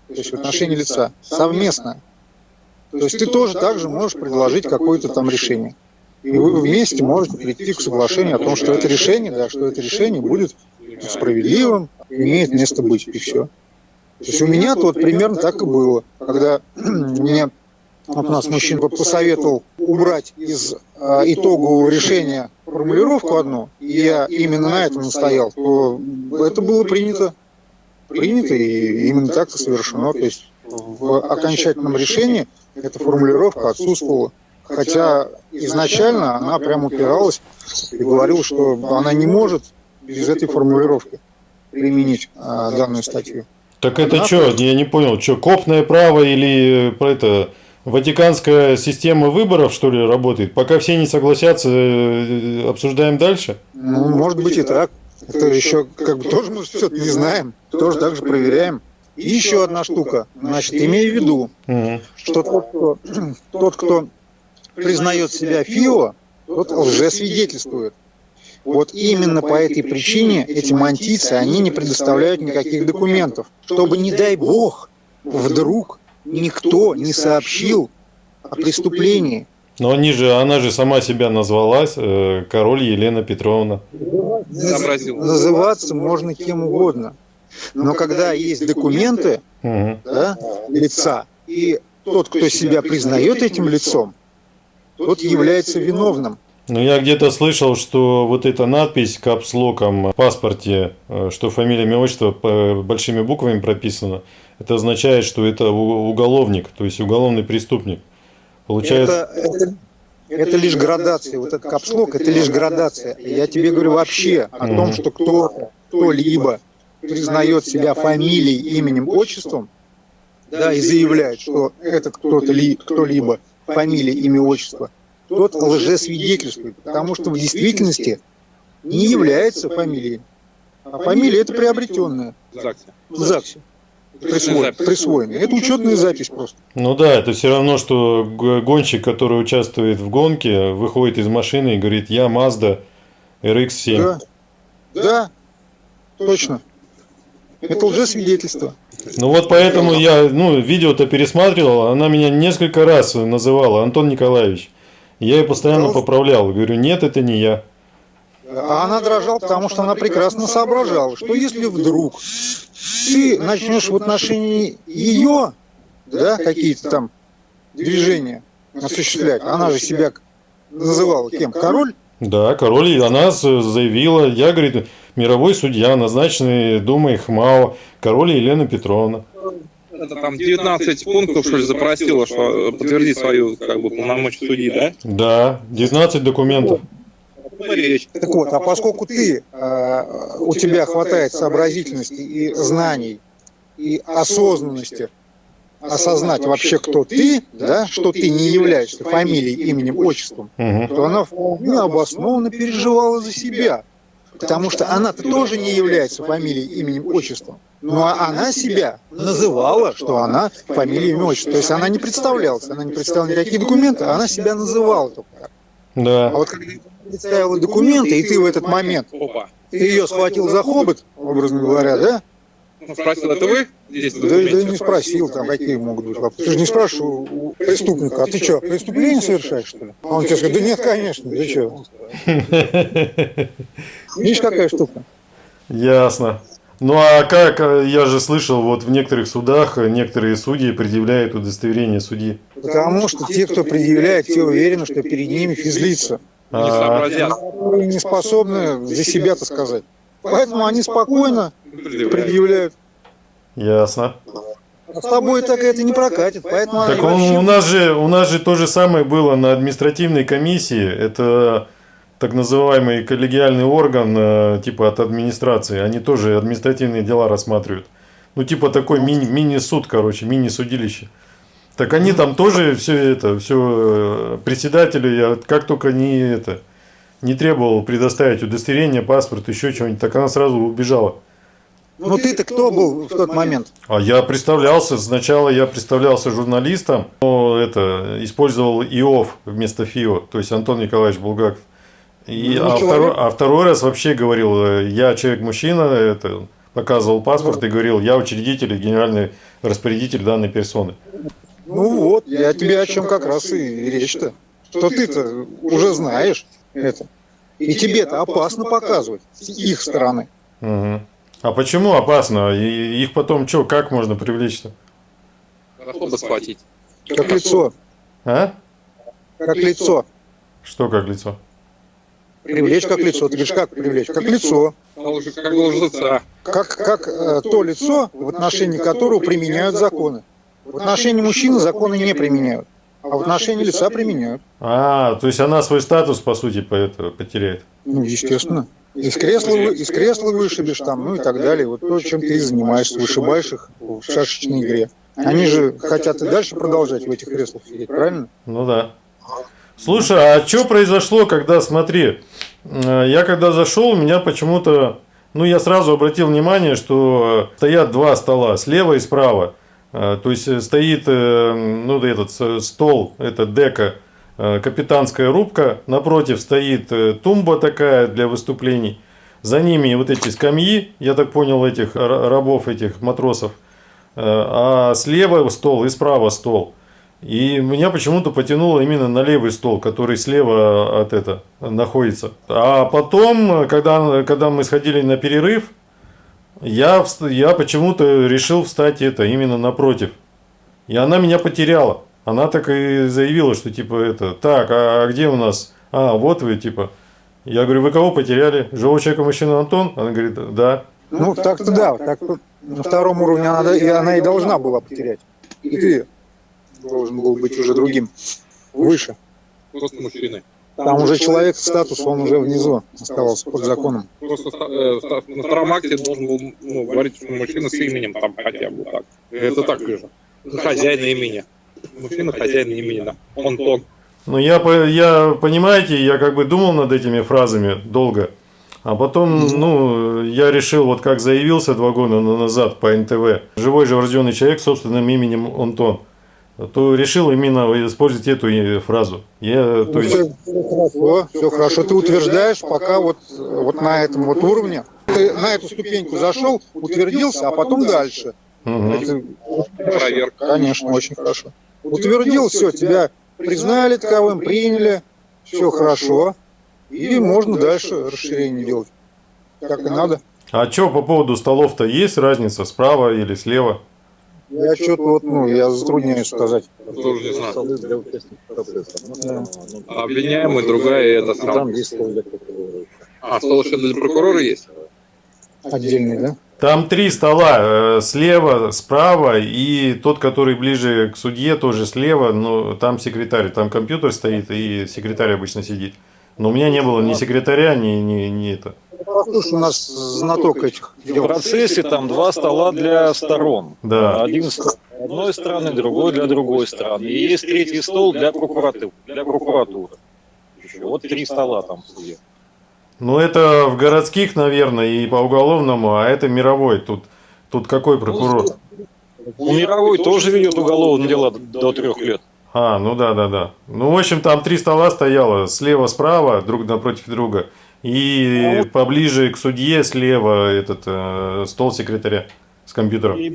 то есть в отношении лица. Совместное. То есть ты тоже также можешь предложить какое-то там решение. И вы вместе можете прийти к соглашению о том, что это решение, да, что это решение будет справедливым, имеет место быть, и все. То есть у меня вот примерно так и было, когда мне вот у нас мужчина посоветовал убрать из а, итогового решения формулировку одну, и я именно на этом настоял, то это было принято, принято и именно так и совершено. То есть в окончательном решении эта формулировка отсутствовала. Хотя изначально она прямо упиралась и говорила, что она не может без этой формулировки применить а, данную статью. Так это что, я не понял, что, копное право или э, про это, Ватиканская система выборов, что ли, работает? Пока все не согласятся, э, обсуждаем дальше? Ну, может быть и так. Это еще как бы тоже мы все не знаем, тоже так же проверяем. И еще одна штука. Значит, имей в виду, что тот, кто, тот, кто признает себя ФИО, тот лжесвидетельствует. Вот именно по этой причине эти мантийцы, они не предоставляют никаких документов, чтобы, не дай бог, вдруг никто не сообщил о преступлении. Но они же, она же сама себя назвалась, э, король Елена Петровна. Называться можно кем угодно. Но когда есть документы Мгм. да, лица, и тот, кто себя признает этим лицом, тот является виновным. Ну, я где-то слышал, что вот эта надпись капслоком в паспорте, э, что фамилия, имя, отчество большими буквами прописано, это означает, что это уголовник, то есть уголовный преступник. Получается... Это, это, это лишь градация. Вот этот капслок это лишь градация. Я тебе говорю вообще о том, что кто, кто-либо признает себя фамилией, именем, отчеством, да, и заявляет, что этот кто-то ли, кто-либо фамилия, имя, отчество, тот лжесвидетельствует, потому что в действительности не является фамилией. А фамилия это приобретенная в ЗАГСе. Присвоенная. присвоенная. Это учетная запись просто. Ну да, это все равно, что гонщик, который участвует в гонке, выходит из машины и говорит, я Mazda RX-7. Да. Да, точно. Это лжесвидетельство. Ну вот поэтому я, ну, видео-то пересматривал, она меня несколько раз называла, Антон Николаевич. Я ее постоянно поправлял, говорю, нет, это не я. А она дрожала, потому что она прекрасно соображала, что если вдруг ты начнешь в отношении ее, да, какие-то там движения осуществлять, она же себя называла кем? Король? Да, король, и она заявила, я, говорит, мировой судья, назначенный Думой ХМАО, король Елена Петровна. Это там 19 пунктов, что ли, запросила, что подтвердить свою как бы полномочия судьи, да? Да, 19 документов. Речь. Так вот, а поскольку ты, э, у тебя хватает сообразительности и знаний, и осознанности осознать вообще, кто ты, да, что ты не являешься фамилией, именем, отчеством, Мгм. то она вполне обоснованно переживала за себя. Потому что она-то тоже не является фамилией, именем, отчеством. Но она себя называла, что она фамилия, имя, отчество. То есть она не представлялась, она не представляла никакие документы, а она себя называла только так. Да. А вот когда представила документы, и ты в этот момент, Опа. ты ее схватил за хобот, образно говоря, да? Ну, спросил, это вы здесь Да, да не спросил, там, какие могут быть вопросы. Ты же не спрашивал у преступника, а ты что, преступление совершаешь, что ли? А он тебе скажет, да нет, конечно, ты что? Видишь, какая штука? Ясно. Ну а как, э, я же слышал, вот в некоторых судах э, некоторые судьи предъявляют удостоверение судьи. Потому что те, кто предъявляет, те уверены, что перед ними физлица, Не А, сообразят. которые не способны за себя-то сказать. Поэтому они спокойно предъявляют. ясно. А с тобой так это не прокатит, поэтому они Так он- вообще- у нас же у нас же то же самое было на административной комиссии. Это так называемый коллегиальный орган, э, типа от администрации. Они тоже административные дела рассматривают. Ну, типа такой мини- мини-суд, короче, мини-судилище. Так они там тоже все это, все председатели, я как только не это, не требовал предоставить удостоверение, паспорт, еще чего-нибудь, так она сразу убежала. Ну ты-то кто был в тот момент? А я представлялся, сначала я представлялся журналистом, но это, использовал ИОФ вместо ФИО, то есть Антон Николаевич Булгаков. И, Ну, а, человек. второй, а второй раз вообще говорил, э, я человек-мужчина, это, показывал паспорт и говорил, я учредитель и генеральный распорядитель данной персоны. Ну вот, я тебе о чем как раз и речь-то. Что ты-то уже знаешь это. И тебе-то опасно показывать с их стороны. Мгм. А почему опасно? И их потом что, как можно привлечь-то? Расходы схватить. Как лицо. А? Как лицо. Что как лицо? Привлечь как лицо. Ты говоришь, как привлечь? Как лицо. А как должностца. Как, как э, то лицо, в отношении которого применяют законы. В отношении мужчины законы не применяют. А в отношении лица применяют. А, то есть она свой статус, по сути, по это потеряет. Ну, естественно. Из кресла, из кресла вышибешь там, ну и так далее. Вот то, чем ты занимаешься, вышибаешь их в шашечной игре. Они же хотят и дальше продолжать в этих креслах сидеть, правильно? Ну да. Слушай, а что произошло, когда, смотри, э, я когда зашел, у меня почему-то, ну я сразу обратил внимание, что стоят два стола, слева и справа. Э, То есть э, стоит, э, ну этот стол, это дека, капитанская рубка, напротив стоит тумба такая для выступлений. За ними вот эти скамьи, я так понял, этих ра- рабов, этих матросов. А слева стол и справа стол. И меня почему-то потянуло именно на левый стол, который слева от это находится. А потом, когда, когда мы сходили на перерыв, я, я почему-то решил встать это именно напротив. И она меня потеряла. Она так и заявила, что типа это, так, а где у нас? А, вот вы, типа. Я говорю, вы кого потеряли? Живого человека мужчина Антон? Она говорит, да. Ну, так-то да. Так на втором уровне она, и она и должна была потерять. И ты должен был быть уже другим, выше. Просто мужчины. Там уже человек статус, он уже внизу оставался под законом. Просто э, на втором акте должен был ну, говорить, что мужчина с именем там хотя бы так. Это так же. Хозяин имени. Мужчина хозяин имени, да. Антон. Ну, я, по- я, понимаете, я как бы думал над этими фразами долго. А потом, ну, я решил, вот как заявился два года на- назад по НТВ, живой же рожденный человек собственным именем Антон, то решил именно использовать эту и- фразу. Я, то есть, Все, все хорошо. Ты утверждаешь, пока вот, вот на этом вот уровне. Ты на эту ступеньку зашел, утвердился, а потом дальше. мгм. Это, Проверка. конечно, очень хорошо. Утвердил, все, тебя признали таковым, приняли, все хорошо. И можно дальше расширение делать. Как и надо. А что по поводу столов-то есть разница, справа или слева? Я что-то вот, ну, я затрудняюсь сказать. Тоже не знаю. Участников процесса. Да. Обвиняемый, другая это сам. Там есть стол для прокурора. А, стол еще для прокурора есть? Отдельный, да? Там три стола, э, слева, справа и тот, который ближе к судье, тоже слева, но там секретарь, там компьютер стоит и секретарь обычно сидит. Но у меня не было ни секретаря, ни, ни, ни это. Послушай, у нас знаток этих В процессе там два стола для сторон. Да. Один с одной стороны, другой для другой стороны. И есть третий стол для прокуратуры. Для прокуратуры. Еще. Вот три стола там. Ну, это в городских, наверное, и по уголовному, а это мировой. Тут, тут какой прокурор? Ну, Мировой тоже ведет уголовное дело до трех лет. А, ну да, да, да. Ну, в общем, там три стола стояло, слева, справа, друг напротив друга. И поближе к судье слева этот э, стол секретаря с компьютером. И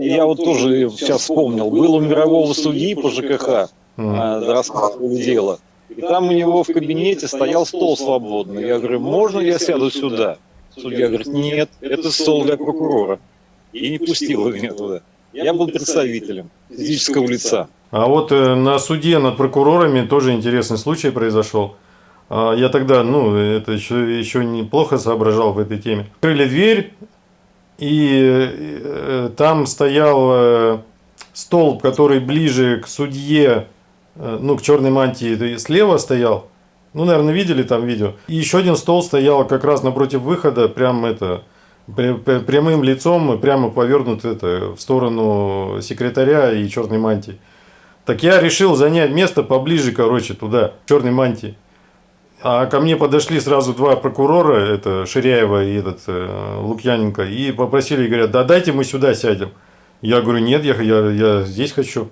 Я вот тоже сейчас вспомнил. Был у мирового судьи по ЖКХ, а, рассматривали дело. И там у него в кабинете стоял стол свободный. Я говорю, можно я сяду сюда? Судья говорит, нет, это стол для прокурора. И не пустил меня туда. Я был представителем физического лица. А вот э, на суде над прокурорами тоже интересный случай произошел. А, Я тогда, ну, это еще, еще неплохо соображал в этой теме. Открыли дверь, и э, там стоял э, стол, который ближе к судье, э, ну, к черной мантии, слева стоял. Ну, наверное, видели там видео. И еще один стол стоял как раз напротив выхода, прям это, пря- пря- прямым лицом, прямо повернут это, в сторону секретаря и черной мантии. Так я решил занять место поближе, короче, туда, черной мантии. А ко мне подошли сразу два прокурора, это Ширяева и этот э, Лукьяненко, и попросили, говорят, да дайте мы сюда сядем. Я говорю, нет, я, я, я здесь хочу.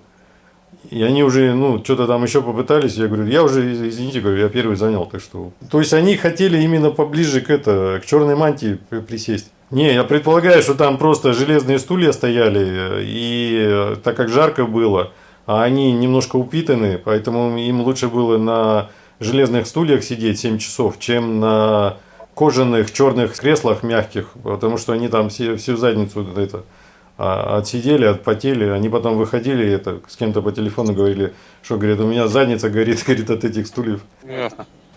И они уже, ну, что-то там еще попытались, я говорю, я уже, из- извините, говорю, я первый занял, так что... То есть они хотели именно поближе к это, к черной мантии при- присесть. Не, я предполагаю, что там просто железные стулья стояли, э, и э, так как жарко было, а они немножко упитаны, поэтому им лучше было на железных стульях сидеть 7 часов, чем на кожаных черных креслах мягких, потому что они там все, всю задницу это, а, отсидели, отпотели, они потом выходили, это, с кем-то по телефону говорили, что, говорит, у меня задница горит, горит от этих стульев.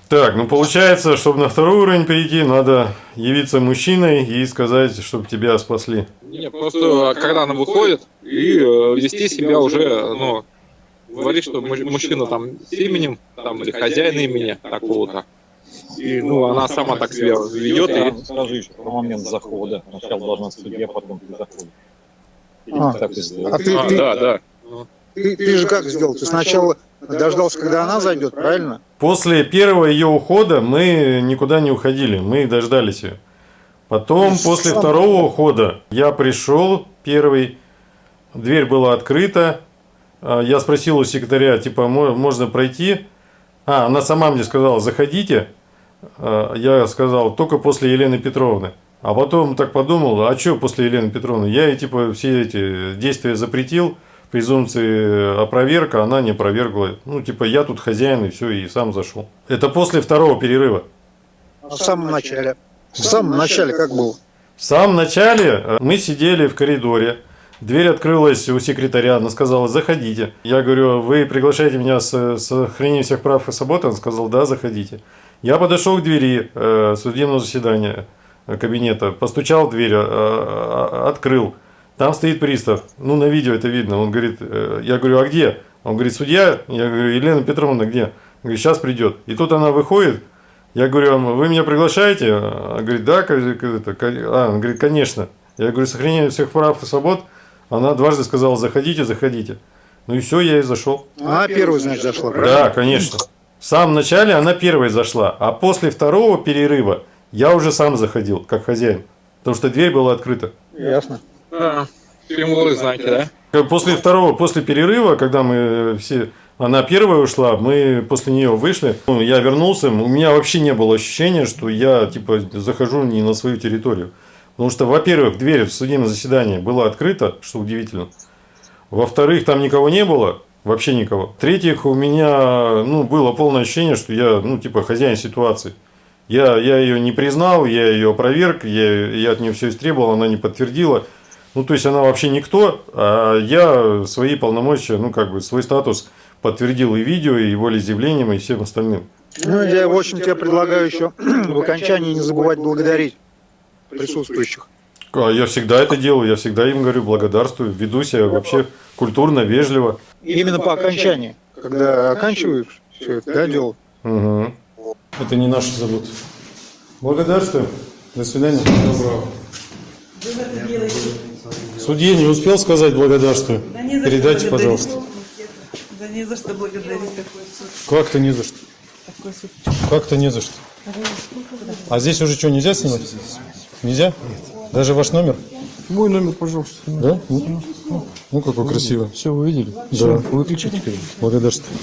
Так, ну получается, чтобы на второй уровень перейти, надо явиться мужчиной и сказать, чтобы тебя спасли. Не, просто когда она выходит, и э, вести себя уже, ну, говорит, что муж- мужчина там с именем, там, или хозяин имени такого-то. И, ну, она сама так себя ведет, и Скажи еще про момент захода. Сначала должна судья, потом ты заходишь. А, Так и сделать. а ты, А, ты- да, да. ты- ты же как сделал? Ты сначала дождался, когда она зайдет, правильно? После первого ее ухода мы никуда не уходили, мы дождались ее. Потом, после второго ухода, я пришел первый, дверь была открыта, а, я спросил у секретаря, типа, «Мо- можно пройти? А, она сама мне сказала, заходите. А, Я сказал, только после Елены Петровны. А потом так подумал, а что после Елены Петровны? Я ей, типа, все эти действия запретил, презумпции опроверка, она не опровергла. Ну, типа, я тут хозяин, и все, и сам зашел. Это после второго перерыва. В самом начале. В самом начале как было? В самом начале э, мы сидели в коридоре. Дверь открылась у секретаря, она сказала, заходите. Я говорю, вы приглашаете меня с сохранением всех прав и свобод? Он сказал, да, заходите. Я подошел к двери э, судебного заседания э, кабинета, постучал в дверь, э, открыл. Там стоит пристав. Ну, на видео это видно. Он говорит, э, я говорю, а где? Он говорит, судья. Я говорю, Елена Петровна где? Он говорит, сейчас придет. И тут она выходит. Я говорю, «А вы меня приглашаете? Она говорит, да, а, он говорит, конечно. Я говорю, сохранение всех прав и свобод. Она дважды сказала, заходите, заходите. Ну и все, я и зашел. Она первая, значит, зашла, правильно? Да, конечно. В самом начале она первой зашла, а после второго перерыва я уже сам заходил, как хозяин. Потому что дверь была открыта. Ясно. А, символы знаете, да? Как После второго, после перерыва, когда мы все, она первая ушла, мы после нее вышли, ну, я вернулся, у меня вообще не было ощущения, что я типа захожу не на свою территорию. Потому что, во-первых, дверь в судебное заседание была открыта, что удивительно. Во-вторых, там никого не было, вообще никого. В-третьих, у меня ну, было полное ощущение, что я ну, типа хозяин ситуации. Я, я ее не признал, я ее опроверг, я, я от нее все истребовал, она не подтвердила. Ну, то есть она вообще никто, а я свои полномочия, ну, как бы свой статус подтвердил и видео, и волеизъявлением, и всем остальным. Ну, я, в общем, тебе предлагаю еще в окончании не забывать благодарить присутствующих. А я всегда это делаю, я всегда им говорю благодарствую, веду себя вообще культурно, вежливо. Именно по окончании. Когда оканчиваешь все это, да, дело. Угу. Это не наши заботы. Благодарствую. До свидания. Доброго. Судье не успел сказать благодарствую. Да Передайте, пожалуйста. Да не за что благодарить такой суд. Как-то не за что. Как-то не за что. А здесь уже что, нельзя снимать? Нельзя? Даже ваш номер? Мой номер, пожалуйста. Да? Ну, ну какой красивый. Все, вы видели? Да. Все, выключите. Благодарствую.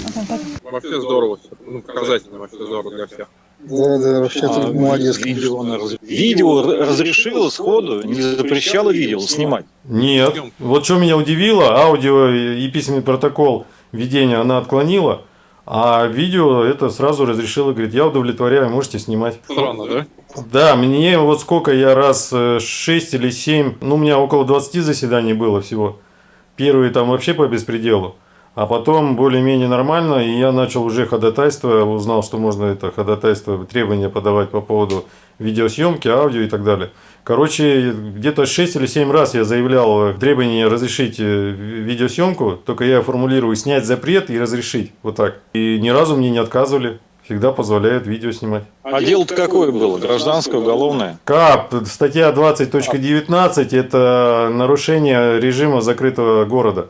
Вообще здорово. Ну, показательно вообще здорово для всех. Да, да, вообще ты А, молодец. Видео, раз- видео р- разрешила сходу, не запрещала видео снимать. Нет. Вот что меня удивило, аудио и письменный протокол ведения она отклонила, а видео это сразу разрешила, говорит, я удовлетворяю, можете снимать. Странно, да? Да, мне вот сколько я раз, 6 или 7, ну у меня около 20 заседаний было всего. Первые там вообще по беспределу. А потом более-менее нормально, и я начал уже ходатайство, узнал, что можно это ходатайство, требования подавать по поводу видеосъемки, аудио и так далее. Короче, где-то 6 или 7 раз я заявлял требование разрешить э, видеосъемку, только я формулирую снять запрет и разрешить, вот так. И ни разу мне не отказывали, всегда позволяют видео снимать. А дело-то какое было? Гражданское, уголовное? КАП, статья 20.19, это нарушение режима закрытого города.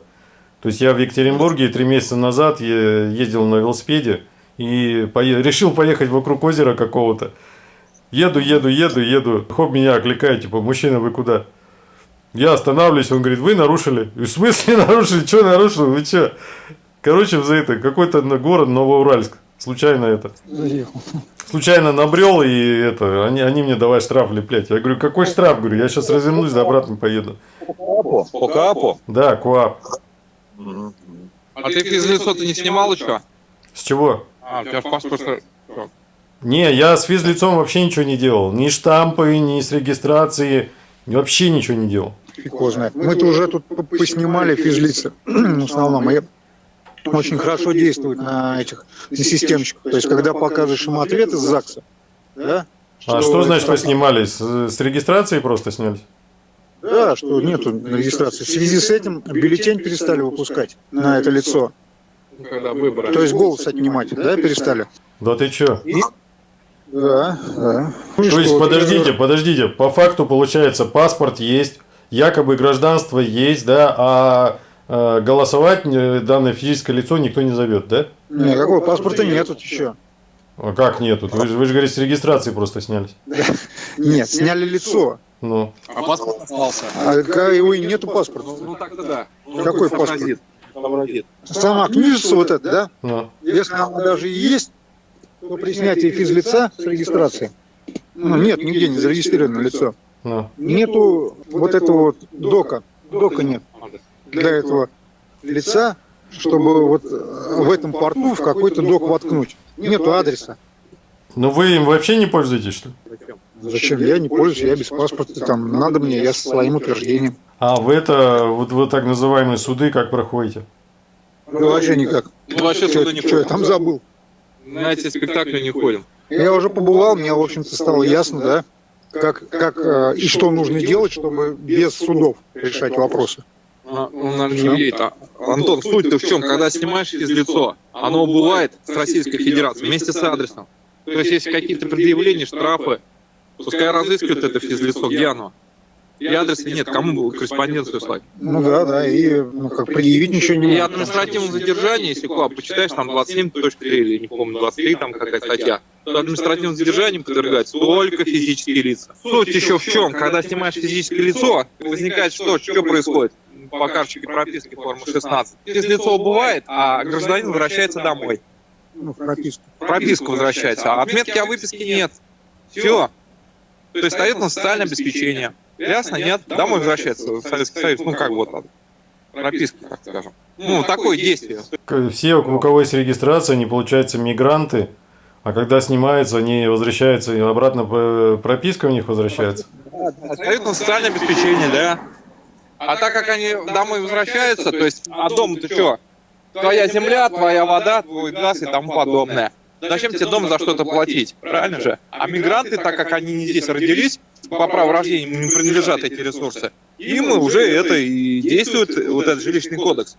То есть я в Екатеринбурге три месяца назад ездил на велосипеде и решил поехать вокруг озера какого-то. Еду, еду, еду, еду. Хоп, меня окликает, типа, мужчина, вы куда? Я останавливаюсь, он говорит, вы нарушили. И в смысле нарушили? Что нарушил? Вы что? Короче, за это какой-то на- город Новоуральск. Случайно это. Заехал. Случайно набрел, и это, они, они мне давай штраф леплять. Я говорю, какой штраф? Говорю, я сейчас развернусь, да обратно поеду. По КАПу? Да, КУАП. А ты физлицо-то не снимал еще? С чего? А, у тебя в паспорте... что? Не, я с физлицом вообще ничего не делал. Ни штампы, ни с регистрации. Вообще ничего не делал. Фиг его знает. Мы-то уже тут поснимали физлица в основном. И очень хорошо действует на этих на системчиках. То есть, когда показываешь им ответ из ЗАГСа, да? А что значит вы снимали? С, с регистрации просто снялись? Да, что нету регистрации. В связи с этим бюллетень перестали выпускать на это лицо. Когда выборы. То есть голос отнимать, да, перестали? Да ты чё? Да, да. Ну То есть, подождите, подождите. По факту, получается, паспорт есть, якобы гражданство есть, да, а э, голосовать э, данное физическое лицо никто не зовет, да? Никакого паспорта нет тут еще. А как нету? Вы же, вы же говорите, с регистрации просто снялись. Нет, сняли лицо. Ну, А паспорт остался. А как его и нету паспорта. Ну так-то да. Ну, Какой паспорт? Сама книжица вот эта, да? ну. Если она даже и есть, то при снятии физлица с регистрации, ну, нет, нигде не зарегистрировано лицо. Ну. Нету вот этого вот дока. Дока нет для этого лица, чтобы вот э, в этом порту в какой-то док воткнуть. Нету адреса. Ну вы им вообще не пользуетесь, что ли? Зачем? Я не пользуюсь, я без паспорта. Там надо мне, я со своим утверждением. А вы это, вот вы так называемые суды как проходите? Да вообще никак. Ну, вообще Чё- сюда не чё я там забыл? На эти спектакли не ходим. Я уже побывал, мне, в общем-то, стало ясно, да, как, как э, и что нужно делать, чтобы без судов решать вопросы. А, Он не. А, Антон, суть-то в чем? Когда снимаешь физлицо, оно бывает с Российской Федерацией вместе с адресом. То есть, если какие-то предъявления, штрафы, пускай разыскивают это физлицо, где оно? И адреса нет, кому было корреспонденцию слать? Ну да, да, и ну, как предъявить ничего не И административное задержание, если КУАП почитаешь, там 27.3 или не помню, 23 там какая статья, то административным задержанием подвергаются только физические лица. Суть еще в чем, когда снимаешь физическое лицо, возникает что? Что происходит? По карточке прописки формы 16. Физлицо убывает, а гражданин возвращается домой. Ну, в прописку. Прописка возвращается, а отметки о выписке нет. Все. То есть стоит на социальное обеспечение. Ясно? Нет? Домой возвращается в Советский Союз. Ну, как вот так. Прописка, так скажем. Ну, такое действие. Все, у кого есть регистрация, они, получаются, мигранты, а когда снимаются, они возвращаются, и обратно прописка у них возвращается. Дают на социальное обеспечение, да. А так как они домой возвращаются, то есть, а дом-то что? Твоя земля, твоя вода, твой газ и тому подобное. Зачем тебе дом за что-то платить? Правильно же? А мигранты, так как они не здесь родились, по праву рождения не принадлежат эти ресурсы, им уже это и действует вот этот жилищный кодекс.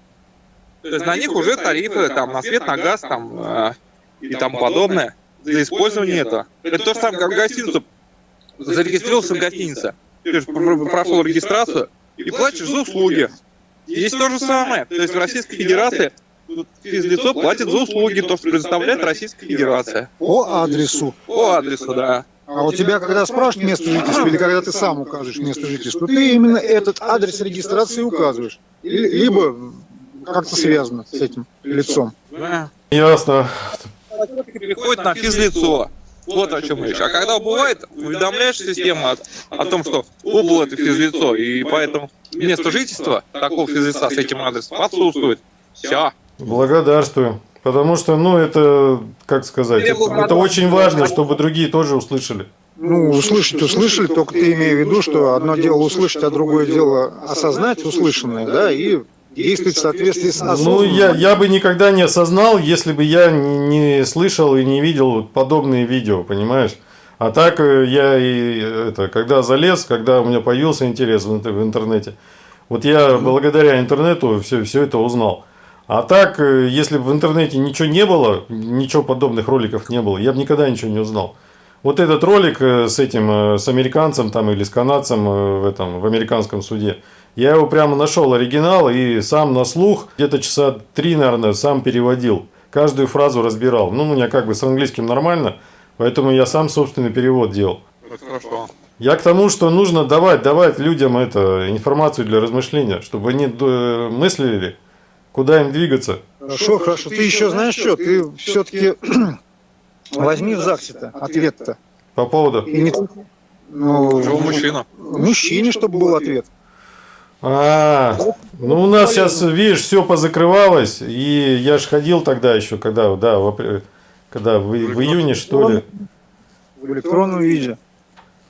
То есть на них уже тарифы там на свет, на газ там э, и тому подобное за использование этого. Это то же самое, как гостиницу зарегистрировался в гостинице, ты же пр- прошел регистрацию и платишь за услуги. Здесь то же самое. То есть в Российской Федерации физлицо платит за услуги, то, что предоставляет Российская Федерация. По адресу. По адресу, да. А у тебя, когда спрашивают место жительства, или когда ты сам указываешь место жительства, ты именно этот адрес регистрации указываешь. Либо как-то связано с этим лицом. Ясно. Приходит на физлицо. Вот о чем речь. А когда убывает, уведомляешь систему о, о том, что убыло это физлицо, и поэтому место жительства такого физлица с этим адресом отсутствует. Все. Благодарствую. Потому что, ну, это, как сказать, это, это очень важно, чтобы другие тоже услышали. Ну, услышать услышали, только ты имею в виду, что одно дело услышать, а другое дело осознать услышанное, да, и действовать в соответствии с Ну, осознанным. я, я бы никогда не осознал, если бы я не, не слышал и не видел подобные видео, понимаешь? А так э, я и это, когда залез, когда у меня появился интерес в, интер- в интернете, вот я благодаря интернету все, все это узнал. А так, э, если бы в интернете ничего не было, ничего подобных роликов не было, я бы никогда ничего не узнал. Вот этот ролик э, с этим, э, с американцем там или с канадцем в этом, в американском суде, я его прямо нашел оригинал и сам на слух, где-то часа три, наверное, сам переводил. Каждую фразу разбирал. Ну, у меня как бы с английским нормально, поэтому я сам собственный перевод делал. Это хорошо. Я к тому, что нужно давать, давать людям это, информацию для размышления, чтобы они мыслили, куда им двигаться. Хорошо, хорошо. Ты еще знаешь что? Ты все-таки возьми в ЗАГСе-то ответ-то. По поводу... И не только- ну, Живой мужчина. мужчине, чтобы был ответ. А, ну у нас сейчас, видишь, все позакрывалось, и я ж ходил тогда еще, когда, да, в, апр- когда в, в июне, что ли. В электронном виде.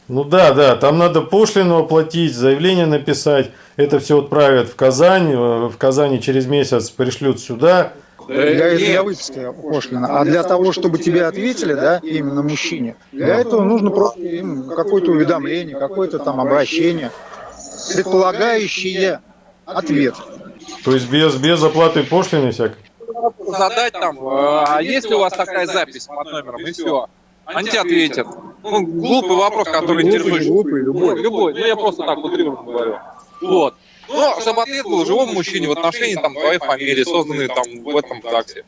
Ну да, да, там надо пошлину оплатить, заявление написать, это все отправят в Казань, э, в Казани через месяц пришлют сюда. Для, для выписки пошлина. А для того, чтобы тебе ответили, да, именно мужчине, для этого нужно просто им какое-то уведомление, какое-то там обращение, предполагающее ответ. То есть без, без оплаты пошлины всякой. Задать там, э, а есть ли у вас такая запись под номером, и все. Они тебе ответят. Ну, глупый вопрос, который интересует. глупый, любой. любой. Ну, я просто так утрированно говорю. Вот. Ну, чтобы ответ был живому мужчине в отношении там твоей фамилии, созданной там в этом ЗАГСе.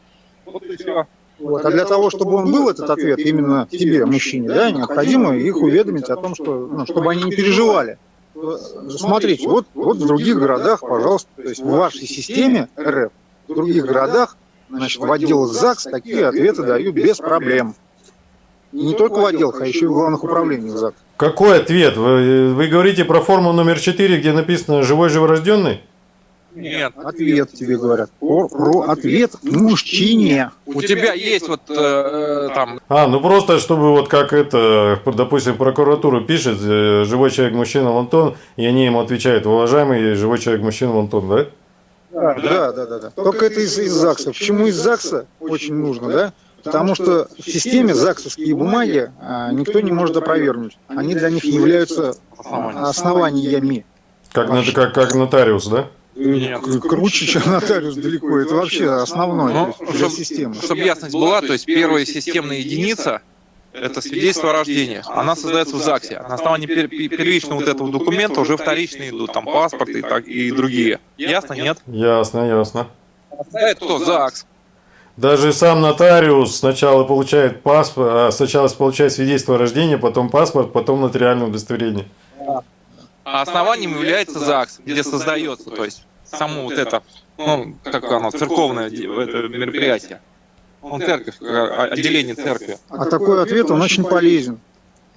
Вот и все. Вот. А для того, чтобы он был этот ответ именно тебе, мужчине, да, необходимо их уведомить о том, что, ну, чтобы они не переживали. Смотрите, вот, вот в других городах, пожалуйста, то есть в вашей системе РФ, в других городах, значит, в отделах ЗАГС такие ответы дают без проблем. Не только в отделах, а еще и в главных управлениях ЗАГС. Какой ответ? Вы, вы говорите про форму номер 4, где написано «живой живорожденный»? Нет. Ответ тебе говорят. Про, про ответ мужчине. У тебя есть вот э, э, там А, ну просто, чтобы вот как это, допустим, прокуратура пишет, э, живой человек мужчина Антон, и они ему отвечают, уважаемый живой человек мужчина Антон, да? Да, да, да, да. да. Только это из, из ЗАГСа. Почему из ЗАГСа очень нужно, да? Потому что в системе ЗАГСовские бумаги а, никто не может опровергнуть. Они для них являются а, основаниями. Как, на- как, как нотариус, да? Нет. Круче, чем нотариус далеко. Это вообще основное Ну, то есть, для системы. Чтобы ясность была, то есть первая системная единица – это свидетельство о рождении. Она создается в ЗАГСе. На основании пер- пер- первичного вот этого документа уже вторичные идут, там паспорт и, так, и другие. Ясно, нет? Ясно, ясно. Это кто? ЗАГС. Даже сам нотариус сначала получает паспорт, а сначала получает свидетельство о рождении, потом паспорт, потом нотариальное удостоверение. А основанием является ЗАГС, где создается, то есть само вот это, ну, как оно, церковное это мероприятие. Он церковь, э, отделение церкви. А такой ответ, он очень полезен.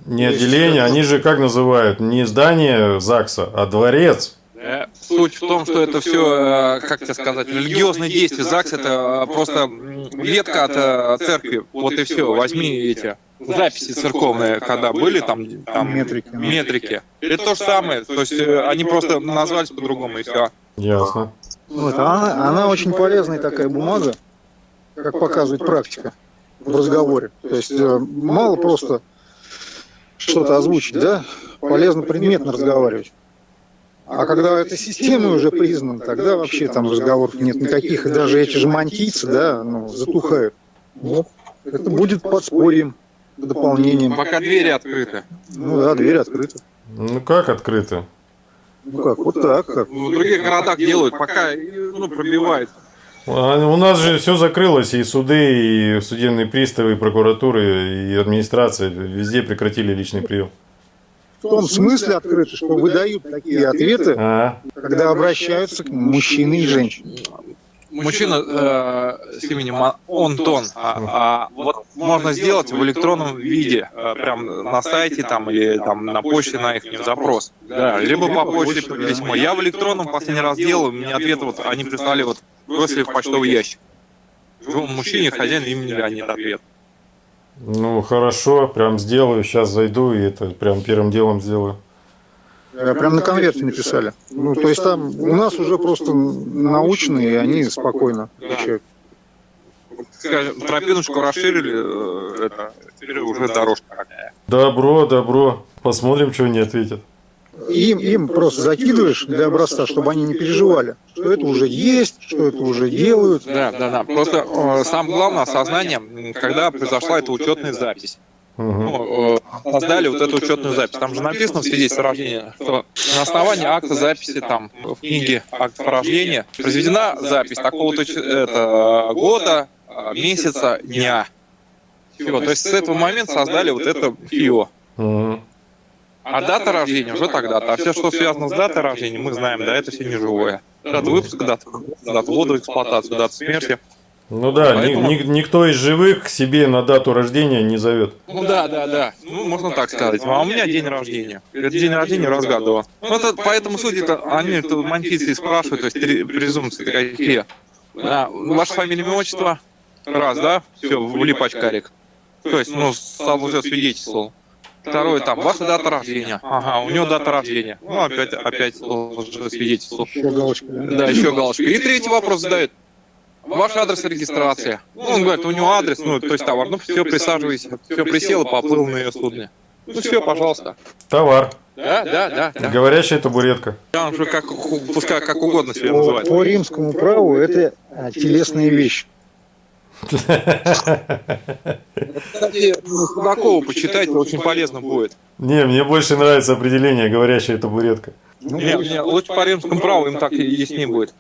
Не отделение, они же как называют? Не здание ЗАГСа, а дворец. Э, Суть в том, что это все, как тебе сказать, религиозные действия. ЗАГС это э, просто ветка от э, церкви. Вот и все. Возьми эти записи церковные, когда были там, там Метрики. метрики. Это то же самое. То есть э, они просто назвались по-другому и все. Ясно. Вот, а она, она очень полезная такая бумага, как показывает практика в разговоре. То есть э, мало просто что-то озвучить, да? Полезно предметно разговаривать. А когда эта система уже признана, тогда вообще там разговоров нет никаких, и даже эти же мантийцы, да, ну, затухают. Вот. Это будет подспорьем, дополнением. Пока двери открыты. Ну да, дверь открыта. Ну как открыто? Ну как, вот так как. В других городах делают, пока ну, пробивает. А У нас же все закрылось, и суды, и судебные приставы, и прокуратуры, и администрация, везде прекратили личный прием. В том смысле открыто, что выдают такие ответы, А, когда обращаются к ним мужчины и женщины. Мужчина э, с именем А- Антон, а, а вот можно сделать в электронном виде, э, прям на сайте там или там на почте на их запрос. Да, либо по почте по письмо. Я в электронном последний раз делал, мне ответы вот они прислали вот бросили в почтовый ящик. Мужчине хозяин имени Леонид ответ. Ну хорошо, прям сделаю, сейчас зайду и это прям первым делом сделаю. Э, Прям на конверте написали. Ну, то есть там у нас уже просто научные, и они спокойно отвечают. Скажем, тропиночку расширили, э, это, теперь уже дорожка какая. Добро, добро. Посмотрим, что они ответят. Им, им просто закидываешь для образца, чтобы они не переживали, что это уже есть, что это уже делают. Да, да, да. Просто э, самое главное осознание, когда произошла эта учетная запись. Ну, э, создали вот эту учетную запись. Там же написано в свидетельстве о рождении, что на основании акта записи там в книге акт о рождении произведена запись такого-то это, года, месяца, дня. Всего. То есть с этого момента создали вот это ФИО. Мгм. А дата рождения уже тогда-то. А все, что связано с датой рождения, мы знаем, да, это все не живое. Дата выпуска, дата, дата ввода в эксплуатацию, дата смерти. Ну да, ни- Поэтому- ни- никто из живых к себе на дату рождения не зовет. Ну да, да, да. Ну, можно так сказать. А у меня день рождения. Это день рождения раз в году. Ну, это, поэтому судьи -то, они это манфиции спрашивают, то есть презумпции какие. А, ваше фамилия, имя, отчество? Раз, да? Все, влип очкарик. То есть, ну, сам уже свидетельствовал. Второй там, ваша дата рождения. Ага, у него дата рождения. Ну, опять, опять уже свидетельствовал. Еще галочка, да? Да, еще галочка. И третий вопрос задает. Ваш адрес регистрации. Ну, он говорит, у него адрес, ну, то есть товар. Ну, все, присаживайся. Все, присел и поплыл на ее судне. Ну, все, пожалуйста. Товар. Да, да, да. да. Говорящая табуретка. Там уже как, пускай как угодно себя называть. по римскому праву это а, телесные вещи. Кстати, ну, Судакова почитайте, очень полезно будет. Не, мне больше нравится определение говорящая табуретка. Ну, Не, не, лучше по римскому праву, им так и яснее будет.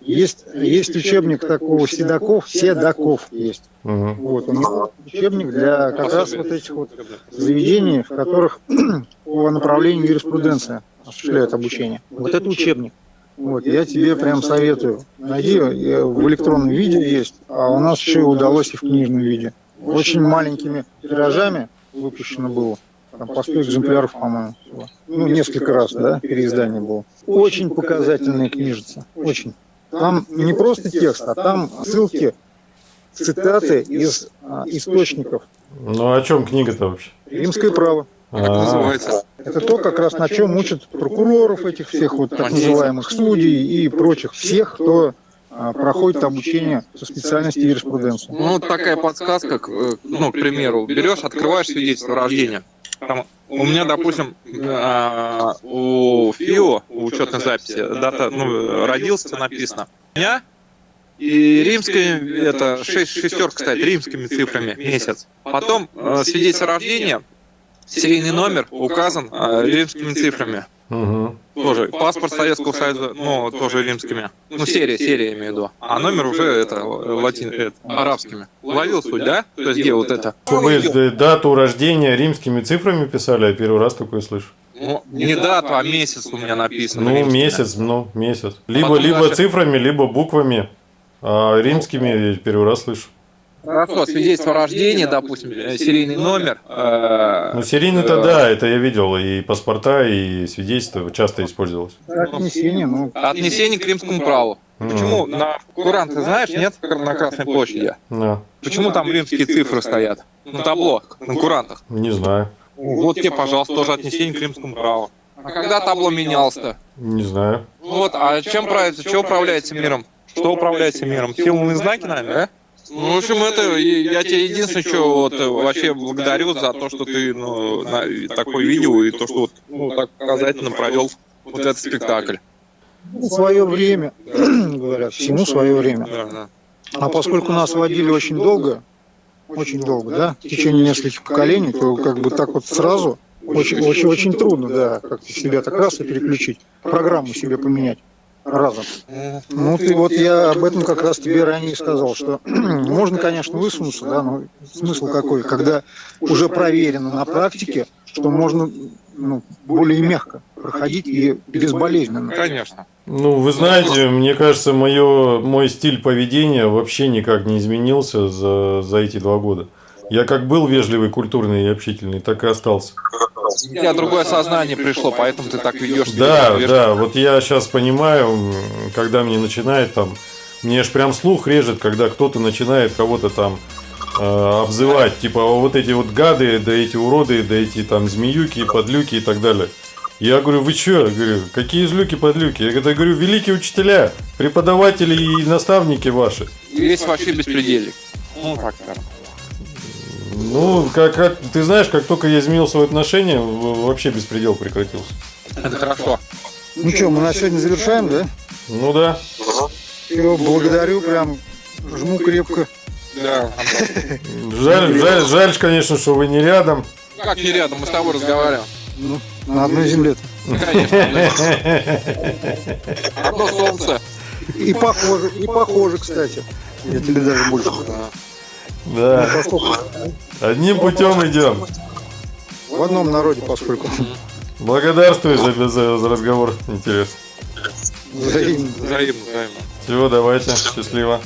Есть, есть учебник такого Седаков, Седаков есть. Мгм. Вот, него учебник для как раз вот этих вот заведений, в которых по направлению юриспруденция осуществляют обучение. Вот это учебник. Вот, я тебе прям советую. Найди, э, в электронном виде есть, а у нас еще и удалось и в книжном виде. Очень маленькими тиражами выпущено было. Там по 100 экземпляров, по-моему, всего. Ну, несколько раз, да, переиздание было. Очень показательная книжица, очень. Там не просто текст, а там ссылки, цитаты из а, источников. Ну о чем книга-то вообще? Римское право. Как А, называется? Это то, как раз на чем учат прокуроров этих всех вот так называемых судей и прочих всех, кто а, проходит обучение со специальности юриспруденции. Ну, вот такая подсказка, к, э, ну, к примеру, берешь, открываешь свидетельство о рождении. Там, у меня, допустим, а, у ФИО, у учетной записи, дата, ну, родился написано. У меня и римская, это шесть, шестерка стоит, римскими цифрами, месяц. Потом э, свидетельство о рождении, серийный номер указан э, римскими цифрами. мгм. Тоже паспорт Советского Союза, ну, тоже римскими. Ну, серия, серия имею в виду. А номер уже это, латин, это, арабскими. Ловил суть, да? То есть где вот это? Чтобы д- дату рождения римскими цифрами писали, я первый раз такое слышу. Ну, не дату, а месяц у меня написано. Ну, римскими. месяц, ну, месяц. Либо, Потом либо дальше. цифрами, либо буквами. А римскими я первый раз слышу. Хорошо, свидетельство о рождении, допустим, э, серийный номер. э, Ну, серийный-то э, да, это я видел. И паспорта, и свидетельства часто использовалось. Отнесение, ну, Отнесение к римскому праву. Почему на курант, ты знаешь, нет, на Красной площади? Да, Почему там римские цифры стоят? На табло, на курантах. не знаю. Вот тебе, пожалуйста, тоже отнесение к римскому праву. А когда табло менялось-то? Не знаю. Вот, а чем правится, что управляется миром? Что управляется миром? Силовые знаки, наверное, да? Ну, в общем, это и я тебе единственное, что вот вообще благодарю за то, что ты ну, на, такое видео и то, что вот, ну, так показательно провел вот этот спектакль. свое время, говорят, всему свое время. Да, да. А поскольку нас водили очень долго, очень долго, да, в течение нескольких поколений, то как бы так вот сразу очень, очень, очень трудно, да, как-то себя так раз и переключить, программу себе поменять. Разом. Ну, ты вот я об этом как раз тебе ранее сказал, что можно, конечно, высунуться, да, но смысл какой, когда уже проверено на практике, что можно ну, более мягко проходить и безболезненно. Конечно. Ну, вы знаете, мне кажется, моё, мой стиль поведения вообще никак не изменился за, за эти два года. Я как был вежливый, культурный и общительный, так и остался. У тебя другое сознание пришло, поэтому ты так ведешь. Да, да, вот я сейчас понимаю, когда мне начинает там, мне аж прям слух режет, когда кто-то начинает кого-то там э, обзывать, типа «О, вот эти вот гады, да эти уроды, да эти там змеюки, подлюки и так далее. Я говорю, вы чё? Я говорю, какие злюки, подлюки? Я говорю, великие учителя, преподаватели и наставники ваши. Весь вообще беспредельник. Ну, так скажем. Ну, как, как- ты знаешь, как только я изменил свои отношения, в- вообще беспредел прекратился. Это хорошо. Ну что, мы на сегодня завершаем, да? Ну да. Все, благодарю, прям жму крепко. Да. Жаль, жаль, жаль, конечно, что вы не рядом. Как не рядом, мы с тобой разговариваем. Ну, на одной земле. Конечно. Одно солнце. И похоже, и похоже, кстати. Я тебе даже больше. Да. Ну, поскольку Одним путем идем. В одном народе, поскольку. Благодарствую за, за, за разговор. Интересно. Взаимно. Взаимно, взаимно. Всего, давайте. Счастливо.